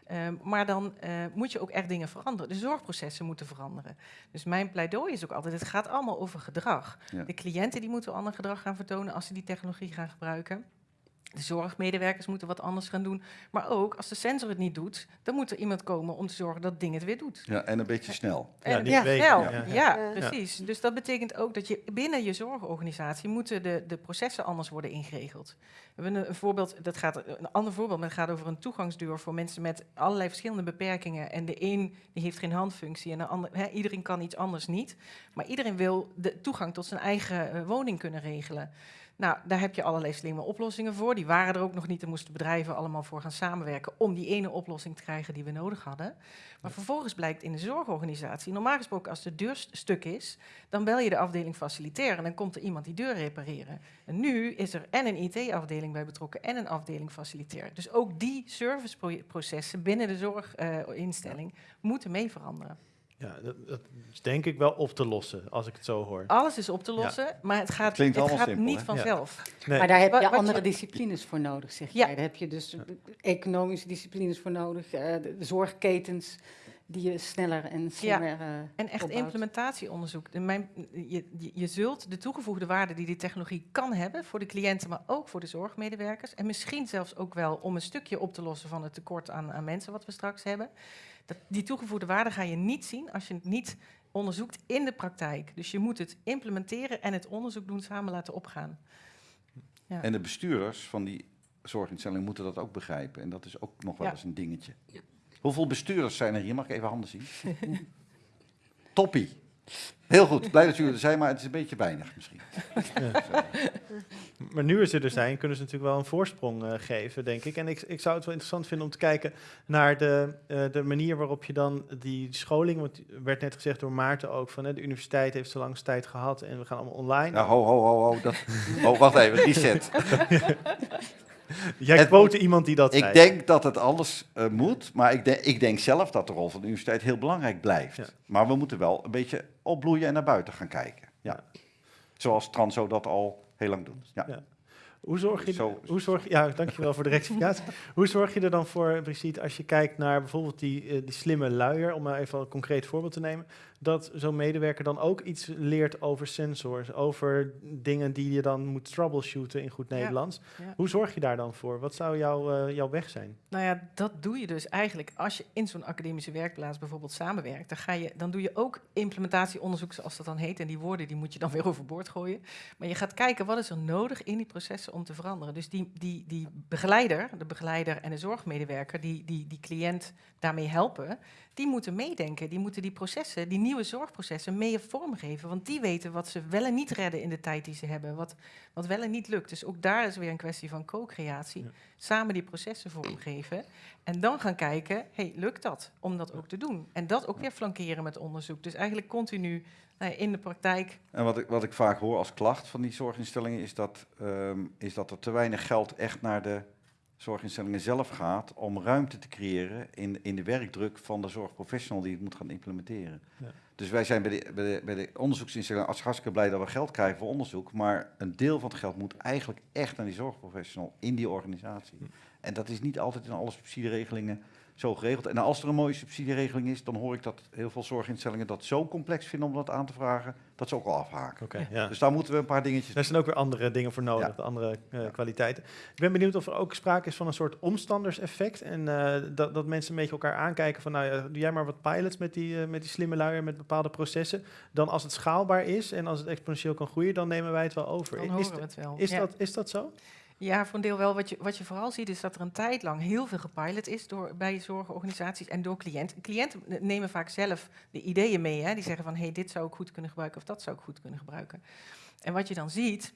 Ehm, maar dan eh, moet je ook echt dingen veranderen. De zorgprocessen moeten veranderen. Dus mijn pleidooi is ook altijd, het gaat allemaal over gedrag. Ja. De cliënten die moeten ander gedrag gaan vertonen als ze die technologie gaan gebruiken. De zorgmedewerkers moeten wat anders gaan doen. Maar ook als de sensor het niet doet, dan moet er iemand komen om te zorgen dat het ding het weer doet. Ja, en een beetje snel. Ja, En- snel. ja. Ja, precies. Dus dat betekent ook dat je binnen je zorgorganisatie moeten de, de processen anders worden ingeregeld. We hebben een, voorbeeld, dat gaat, een ander voorbeeld, maar het gaat over een toegangsdeur voor mensen met allerlei verschillende beperkingen. En de een die heeft geen handfunctie en de ander, hè, iedereen kan iets anders niet. Maar iedereen wil de toegang tot zijn eigen eh, woning kunnen regelen. Nou, daar heb je allerlei slimme oplossingen voor. Die waren er ook nog niet. Daar moesten bedrijven allemaal voor gaan samenwerken om die ene oplossing te krijgen die we nodig hadden. Maar vervolgens blijkt in de zorgorganisatie, normaal gesproken als de deur st- stuk is, dan bel je de afdeling faciliteren en dan komt er iemand die deur repareren. En nu is er en een IT-afdeling bij betrokken en een afdeling facilitair. Dus ook die serviceprocessen binnen de zorginstelling moeten mee veranderen. Ja, dat, dat is denk ik wel op te lossen, als ik het zo hoor. Alles is op te lossen, maar het gaat, Klinkt het allemaal gaat simpel, niet hè? vanzelf. Nee. Maar daar heb je wat andere je- disciplines voor nodig, zeg Ja. jij. Daar heb je dus economische disciplines voor nodig, eh, de, zorgketens die je sneller en slimmer eh, En echt opbouwt. implementatieonderzoek. De mijn, je, je, je zult de toegevoegde waarde die die technologie kan hebben voor de cliënten, maar ook voor de zorgmedewerkers. En misschien zelfs ook wel om een stukje op te lossen van het tekort aan, aan mensen wat we straks hebben. Dat, die toegevoegde waarde ga je niet zien als je het niet onderzoekt in de praktijk. Dus je moet het implementeren en het onderzoek doen samen laten opgaan. Ja. En de bestuurders van die zorginstelling moeten dat ook begrijpen. En dat is ook nog wel Ja. eens een dingetje. Hoeveel bestuurders zijn er hier? Mag ik even handen zien? Toppie. Heel goed. Blij dat jullie er zijn, maar het is een beetje weinig misschien. Maar nu ze er zijn, kunnen ze natuurlijk wel een voorsprong eh, geven, denk ik. En ik, ik zou het wel interessant vinden om te kijken naar de, eh, de manier waarop je dan die scholing, want er werd net gezegd door Maarten ook, van hè, de universiteit heeft zo lang tijd gehad en we gaan allemaal online. Nou, ho, ho, ho, ho. Dat... Oh, wacht even. Reset. Jij quote iemand die dat zei. Ik denk dat het alles eh, moet, maar ik, denk- ik denk zelf dat de rol van de universiteit heel belangrijk blijft. Ja. Maar we moeten wel een beetje opbloeien en naar buiten gaan kijken. Ja. Zoals Transo dat al heel lang doet. Ja. Ja. Hoe zorg je, Zo- hoe zorg, ja, dankjewel voor de rectificatie. hoe zorg je er dan voor, Brigitte, als je kijkt naar bijvoorbeeld die, eh, die slimme luier, om maar even een concreet voorbeeld te nemen, dat zo'n medewerker dan ook iets leert over sensors, over dingen die je dan moet troubleshooten in goed. Nederlands. Ja. Hoe zorg je daar dan voor? Wat zou jouw, eh, jouw weg zijn? Nou ja, dat doe je dus eigenlijk als je in zo'n academische werkplaats bijvoorbeeld samenwerkt. Dan, ga je, dan doe je ook implementatieonderzoek, zoals dat dan heet. En die woorden die moet je dan weer overboord gooien. Maar je gaat kijken wat is er nodig in die processen om te veranderen. Dus die, die, die begeleider, de begeleider en de zorgmedewerker, die, die die cliënt daarmee helpen, die moeten meedenken. Die moeten die processen, die nieuwe zorgprocessen, mee vormgeven. Want die weten wat ze wel en niet redden in de tijd die ze hebben. Wat, wat wel en niet lukt. Dus ook daar is weer een kwestie van co-creatie. Ja. Samen die processen vormgeven. En dan gaan kijken, hey, lukt dat om dat ook te doen? En dat ook weer flankeren met onderzoek. Dus eigenlijk continu nou ja, in de praktijk. En wat ik, wat ik vaak hoor als klacht van die zorginstellingen is dat, ehm, is dat er te weinig geld echt naar de zorginstellingen zelf gaat om ruimte te creëren in, in de werkdruk van de zorgprofessional die het moet gaan implementeren. Ja. Dus wij zijn bij de, bij de, bij de onderzoeksinstellingen als hartstikke blij dat we geld krijgen voor onderzoek, maar een deel van het geld moet eigenlijk echt naar die zorgprofessional in die organisatie. En dat is niet altijd in alle subsidieregelingen zo geregeld. En als er een mooie subsidieregeling is, dan hoor ik dat heel veel zorginstellingen dat zo complex vinden om dat aan te vragen, dat ze ook al afhaken. Oké, ja. Dus daar moeten we een paar dingetjes Daar zijn ook weer andere dingen voor nodig, Ja. andere eh, Ja. kwaliteiten. Ik ben benieuwd of er ook sprake is van een soort omstanderseffect. En eh, dat, dat mensen een beetje elkaar aankijken van, nou ja, doe jij maar wat pilots met die, eh, met die slimme luier, met bepaalde processen. Dan als het schaalbaar is en als het exponentieel kan groeien, dan nemen wij het wel over. Dan is horen we het wel. is, Ja. dat, is dat zo? Ja, voor een deel wel. Wat je, wat je vooral ziet is dat er een tijd lang heel veel gepilot is door, bij zorgorganisaties en door cliënten. Cliënten nemen vaak zelf de ideeën mee. Hè? Die zeggen van, hey, dit zou ik goed kunnen gebruiken of dat zou ik goed kunnen gebruiken. En wat je dan ziet,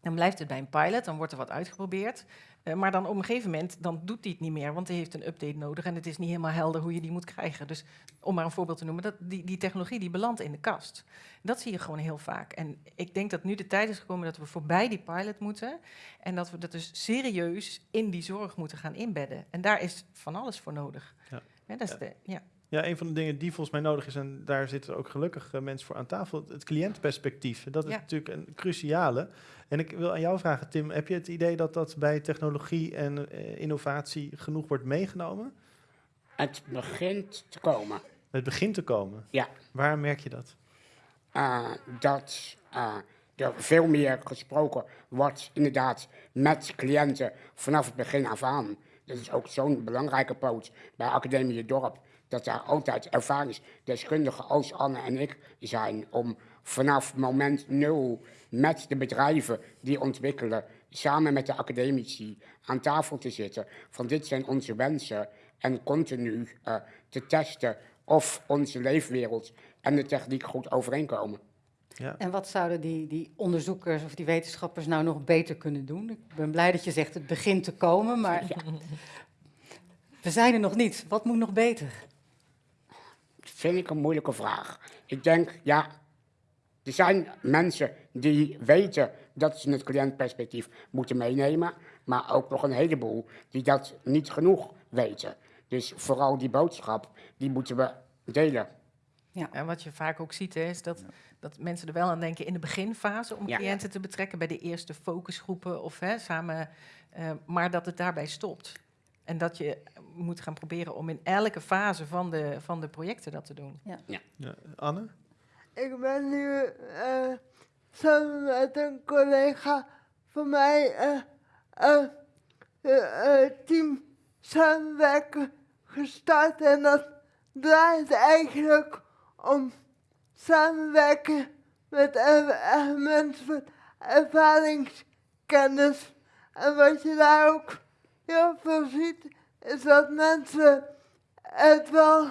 Dan blijft het bij een pilot, dan wordt er wat uitgeprobeerd. Eh, maar dan op een gegeven moment dan doet hij het niet meer, want hij heeft een update nodig en het is niet helemaal helder hoe je die moet krijgen. Dus om maar een voorbeeld te noemen, dat, die, die technologie die belandt in de kast. Dat zie je gewoon heel vaak. En ik denk dat nu de tijd is gekomen dat we voorbij die pilot moeten en dat we dat dus serieus in die zorg moeten gaan inbedden. En daar is van alles voor nodig. Ja. Ja, dat is Ja. De, ja. Ja, een van de dingen die volgens mij nodig is, en daar zitten ook gelukkig eh, mensen voor aan tafel, het cliëntperspectief. Dat is Ja. natuurlijk een cruciale. En ik wil aan jou vragen, Tim, heb je het idee dat dat bij technologie en eh, innovatie genoeg wordt meegenomen? Het begint te komen. Het begint te komen. Ja. Waar merk je dat? eh, dat eh, er veel meer gesproken wordt, inderdaad, met cliënten vanaf het begin af aan. Dat is ook zo'n belangrijke poot bij Academie Dorp, dat daar altijd ervaringsdeskundigen als Anne en ik zijn om vanaf moment nul met de bedrijven die ontwikkelen, samen met de academici aan tafel te zitten. Van dit zijn onze wensen en continu eh, te testen of onze leefwereld en de techniek goed overeenkomen. Ja. En wat zouden die, die onderzoekers of die wetenschappers nou nog beter kunnen doen? Ik ben blij dat je zegt het begint te komen, maar we zijn er nog niet. Wat moet nog beter? Vind ik een moeilijke vraag. Ik denk, ja, er zijn mensen die weten dat ze het cliëntperspectief moeten meenemen, maar ook nog een heleboel die dat niet genoeg weten. Dus vooral die boodschap, die moeten we delen. En wat je vaak ook ziet, hè, is dat, dat mensen er wel aan denken in de beginfase om Ja. cliënten te betrekken bij de eerste focusgroepen of hè, samen, eh, maar dat het daarbij stopt. En dat je moet gaan proberen om in elke fase van de, van de projecten dat te doen. Ja. Anne? Ik ben nu eh, samen met een collega van mij eh, team samenwerken gestart. En dat draait eigenlijk om samenwerken met mensen met ervaringskennis. En wat je daar ook heel veel ziet, is dat mensen het wel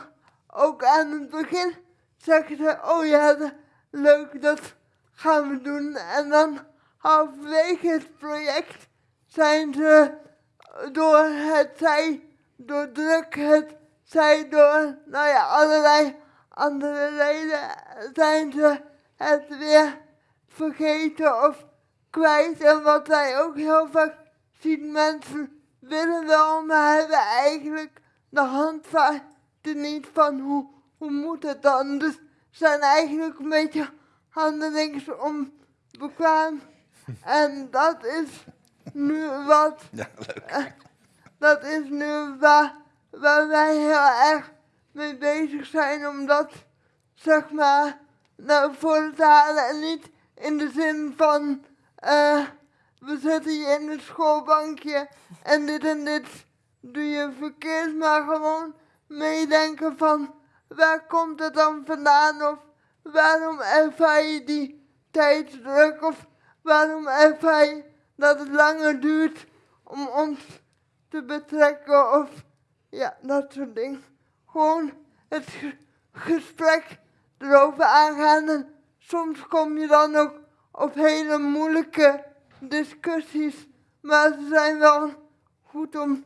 ook aan het begin zeggen ze, oh ja, leuk, dat gaan we doen. En dan halverwege het project zijn ze door het zij, door druk, het zij door, nou ja, allerlei andere reden, zijn ze het weer vergeten of kwijt. En wat wij ook heel vaak zien, mensen willen wel, maar hebben eigenlijk de handvaten niet van hoe, hoe moet het dan. Dus zijn eigenlijk een beetje handelings onbekwaam. En dat is nu wat Ja, leuk. eh, dat is nu waar, waar wij heel erg mee bezig zijn om dat, zeg maar, naar voren te halen. En niet in de zin van, eh, we zitten hier in het schoolbankje en dit en dit doe je verkeerd, maar gewoon meedenken van, waar komt het dan vandaan? Of waarom ervaar je die tijdsdruk? Of waarom ervaar je dat het langer duurt om ons te betrekken of ja, dat soort dingen. Gewoon het ge- gesprek erover aangaan en soms kom je dan ook op hele moeilijke discussies, maar ze zijn wel goed om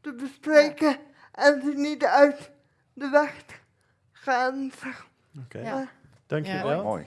te bespreken en ze niet uit de weg te gaan. Oké, Ja. dankjewel. Mooi.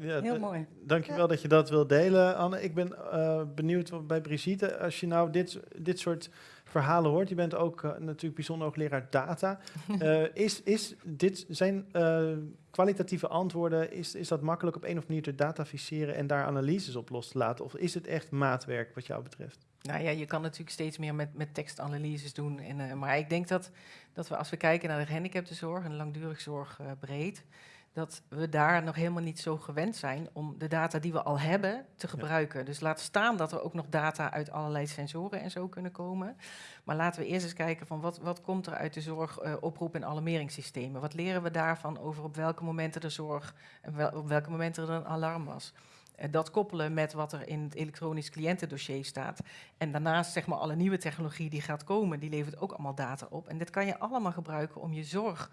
Ja, Heel mooi. Dankjewel dat je dat wil delen, Anne. Ik ben eh, benieuwd wat bij Brigitte, als je nou dit, dit soort verhalen hoort. Je bent ook eh, natuurlijk bijzonder hoogleraar data. Eh, is, is dit, zijn eh, kwalitatieve antwoorden, is, is dat makkelijk op een of andere manier te dataficeren en daar analyses op los te laten? Of is het echt maatwerk wat jou betreft? Nou ja, je kan natuurlijk steeds meer met, met tekstanalyses doen. En, maar ik denk dat, dat we als we kijken naar de gehandicaptenzorg en langdurig zorg eh, breed, dat we daar nog helemaal niet zo gewend zijn om de data die we al hebben te gebruiken. Dus laat staan dat er ook nog data uit allerlei sensoren en zo kunnen komen. Maar laten we eerst eens kijken van wat, wat komt er uit de zorg, eh, oproep- en alarmeringssystemen. Wat leren we daarvan over op welke momenten de zorg en wel, op welke momenten er een alarm was. Eh, dat koppelen met wat er in het elektronisch cliëntendossier staat. En daarnaast zeg maar alle nieuwe technologie die gaat komen, die levert ook allemaal data op. En dit kan je allemaal gebruiken om je zorg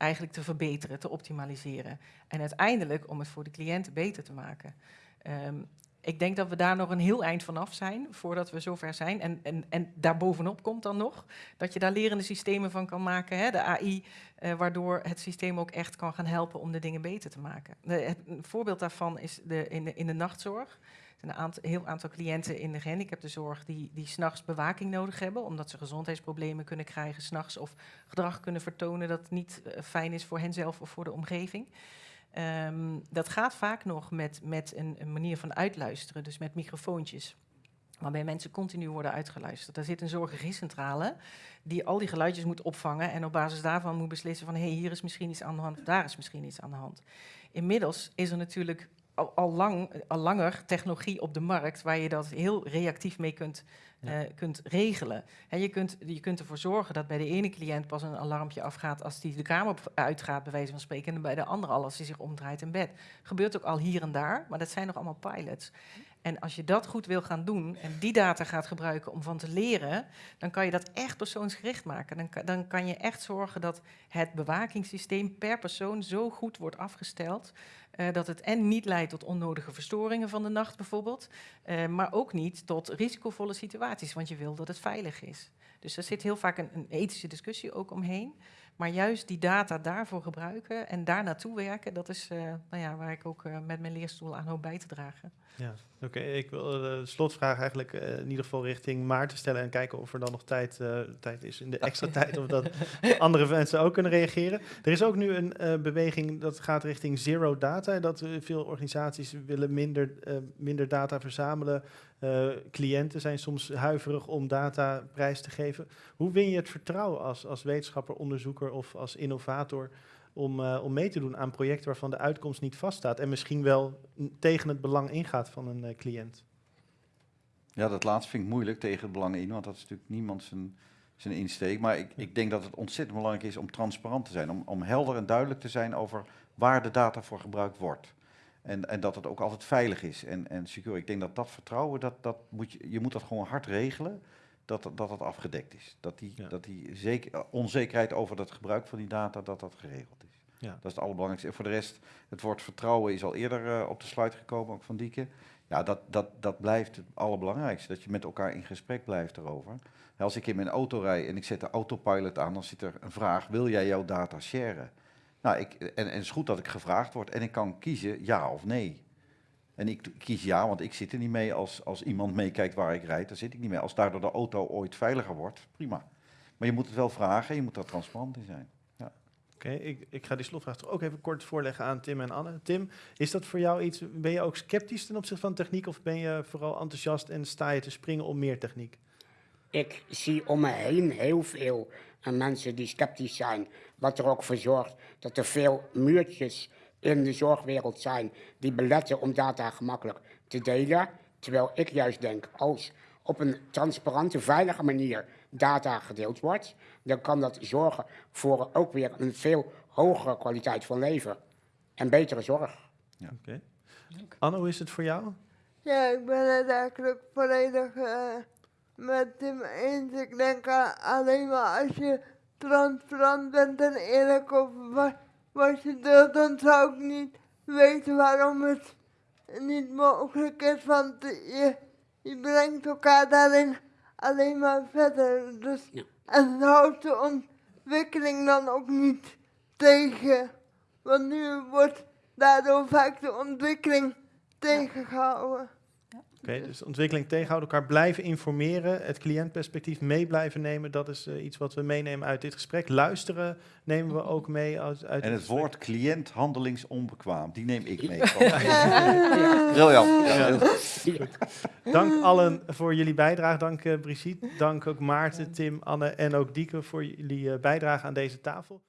eigenlijk te verbeteren, te optimaliseren. En uiteindelijk om het voor de cliënt beter te maken. Ehm, ik denk dat we daar nog een heel eind vanaf zijn voordat we zover zijn. En, en, en daarbovenop komt dan nog dat je daar lerende systemen van kan maken, hè, de AI, eh, waardoor het systeem ook echt kan gaan helpen om de dingen beter te maken. De, het, een voorbeeld daarvan is de, in, de, in de nachtzorg. Een aantal, heel aantal cliënten in de gehandicaptenzorg die, die s'nachts bewaking nodig hebben, omdat ze gezondheidsproblemen kunnen krijgen s'nachts of gedrag kunnen vertonen dat niet eh, fijn is voor henzelf of voor de omgeving. Ehm, dat gaat vaak nog met, met een, manier van uitluisteren, dus met microfoontjes. Waarbij mensen continu worden uitgeluisterd. Daar zit een zorgregiecentrale die al die geluidjes moet opvangen en op basis daarvan moet beslissen van hé, hey, hier is misschien iets aan de hand, daar is misschien iets aan de hand. Inmiddels is er natuurlijk al, al, lang, al langer technologie op de markt waar je dat heel reactief mee kunt, Ja. eh, kunt regelen. En je, kunt, je kunt ervoor zorgen dat bij de ene cliënt pas een alarmpje afgaat als die de kamer uitgaat, bij wijze van spreken, en bij de andere al als hij zich omdraait in bed. Gebeurt ook al hier en daar, maar dat zijn nog allemaal pilots. En als je dat goed wil gaan doen en die data gaat gebruiken om van te leren, dan kan je dat echt persoonsgericht maken. Dan kan, dan kan je echt zorgen dat het bewakingssysteem per persoon zo goed wordt afgesteld eh, dat het en niet leidt tot onnodige verstoringen van de nacht bijvoorbeeld, eh, maar ook niet tot risicovolle situaties, want je wil dat het veilig is. Dus er zit heel vaak een, een ethische discussie ook omheen. Maar juist die data daarvoor gebruiken en daar naartoe werken, dat is eh, nou ja, waar ik ook met mijn leerstoel aan hoop bij te dragen. Ja, oké. Ik wil de slotvraag eigenlijk eh, in ieder geval richting Maarten stellen en kijken of er dan nog tijd, eh, tijd is in de extra tijd, of dat andere mensen ook kunnen reageren. Er is ook nu een eh, beweging dat gaat richting zero data, dat veel organisaties willen minder, minder data verzamelen. Cliënten zijn soms huiverig om data prijs te geven. Hoe win je het vertrouwen als, als wetenschapper, onderzoeker of als innovator om, eh, om mee te doen aan projecten waarvan de uitkomst niet vaststaat en misschien wel tegen het belang ingaat van een eh, cliënt. Ja, dat laatste vind ik moeilijk tegen het belang in, want dat is natuurlijk niemand zijn, zijn insteek. Maar ik, ik denk dat het ontzettend belangrijk is om transparant te zijn, om, om helder en duidelijk te zijn over waar de data voor gebruikt wordt. En, en dat het ook altijd veilig is en, en secure. Ik denk dat dat vertrouwen, dat, dat moet je, je moet dat gewoon hard regelen, dat dat, dat afgedekt is. Dat die, Ja. dat die zeker, onzekerheid over het gebruik van die data, dat dat geregeld is. Ja. Dat is het allerbelangrijkste. En voor de rest, het woord vertrouwen is al eerder eh, op de slide gekomen, ook van Dieke. Ja, dat, dat, dat blijft het allerbelangrijkste, dat je met elkaar in gesprek blijft erover. Als ik in mijn auto rijd en ik zet de autopilot aan, dan zit er een vraag, wil jij jouw data sharen? Nou, ik, en, en het is goed dat ik gevraagd word en ik kan kiezen ja of nee. En ik kies ja, want ik zit er niet mee als, als iemand meekijkt waar ik rijd, daar zit ik niet mee. Als daardoor de auto ooit veiliger wordt, prima. Maar je moet het wel vragen, je moet daar transparant in zijn. Oké, ik, ik ga die slotvraag toch ook even kort voorleggen aan Tim en Anne. Tim, is dat voor jou iets, ben je ook sceptisch ten opzichte van techniek of ben je vooral enthousiast en sta je te springen om meer techniek? Ik zie om me heen heel veel eh, mensen die sceptisch zijn. Wat er ook voor zorgt dat er veel muurtjes in de zorgwereld zijn die beletten om data gemakkelijk te delen. Terwijl ik juist denk, als op een transparante, veilige manier data gedeeld wordt, dan kan dat zorgen voor ook weer een veel hogere kwaliteit van leven en betere zorg. Oké. Anne, hoe is het voor jou? Ja, ik ben het eigenlijk volledig eh, met Tim eens. Ik denk alleen maar als je transparant bent en eerlijk over wat, wat je deelt, dan zou ik niet weten waarom het niet mogelijk is. Want je, je brengt elkaar daarin alleen maar verder. Dus, Ja. En houdt de ontwikkeling dan ook niet tegen. Want nu wordt daardoor vaak de ontwikkeling tegengehouden. Oké, dus ontwikkeling tegenhouden, elkaar blijven informeren, het cliëntperspectief mee blijven nemen, dat is eh, iets wat we meenemen uit dit gesprek. Luisteren nemen we ook mee uit, uit En het gesprek. woord cliënt handelingsonbekwaam, die neem ik mee. Briljant. Ja, Dank allen voor jullie bijdrage. Dank eh, Brigitte, dank ook Maarten, Tim, Anne en ook Dieke voor jullie eh, bijdrage aan deze tafel.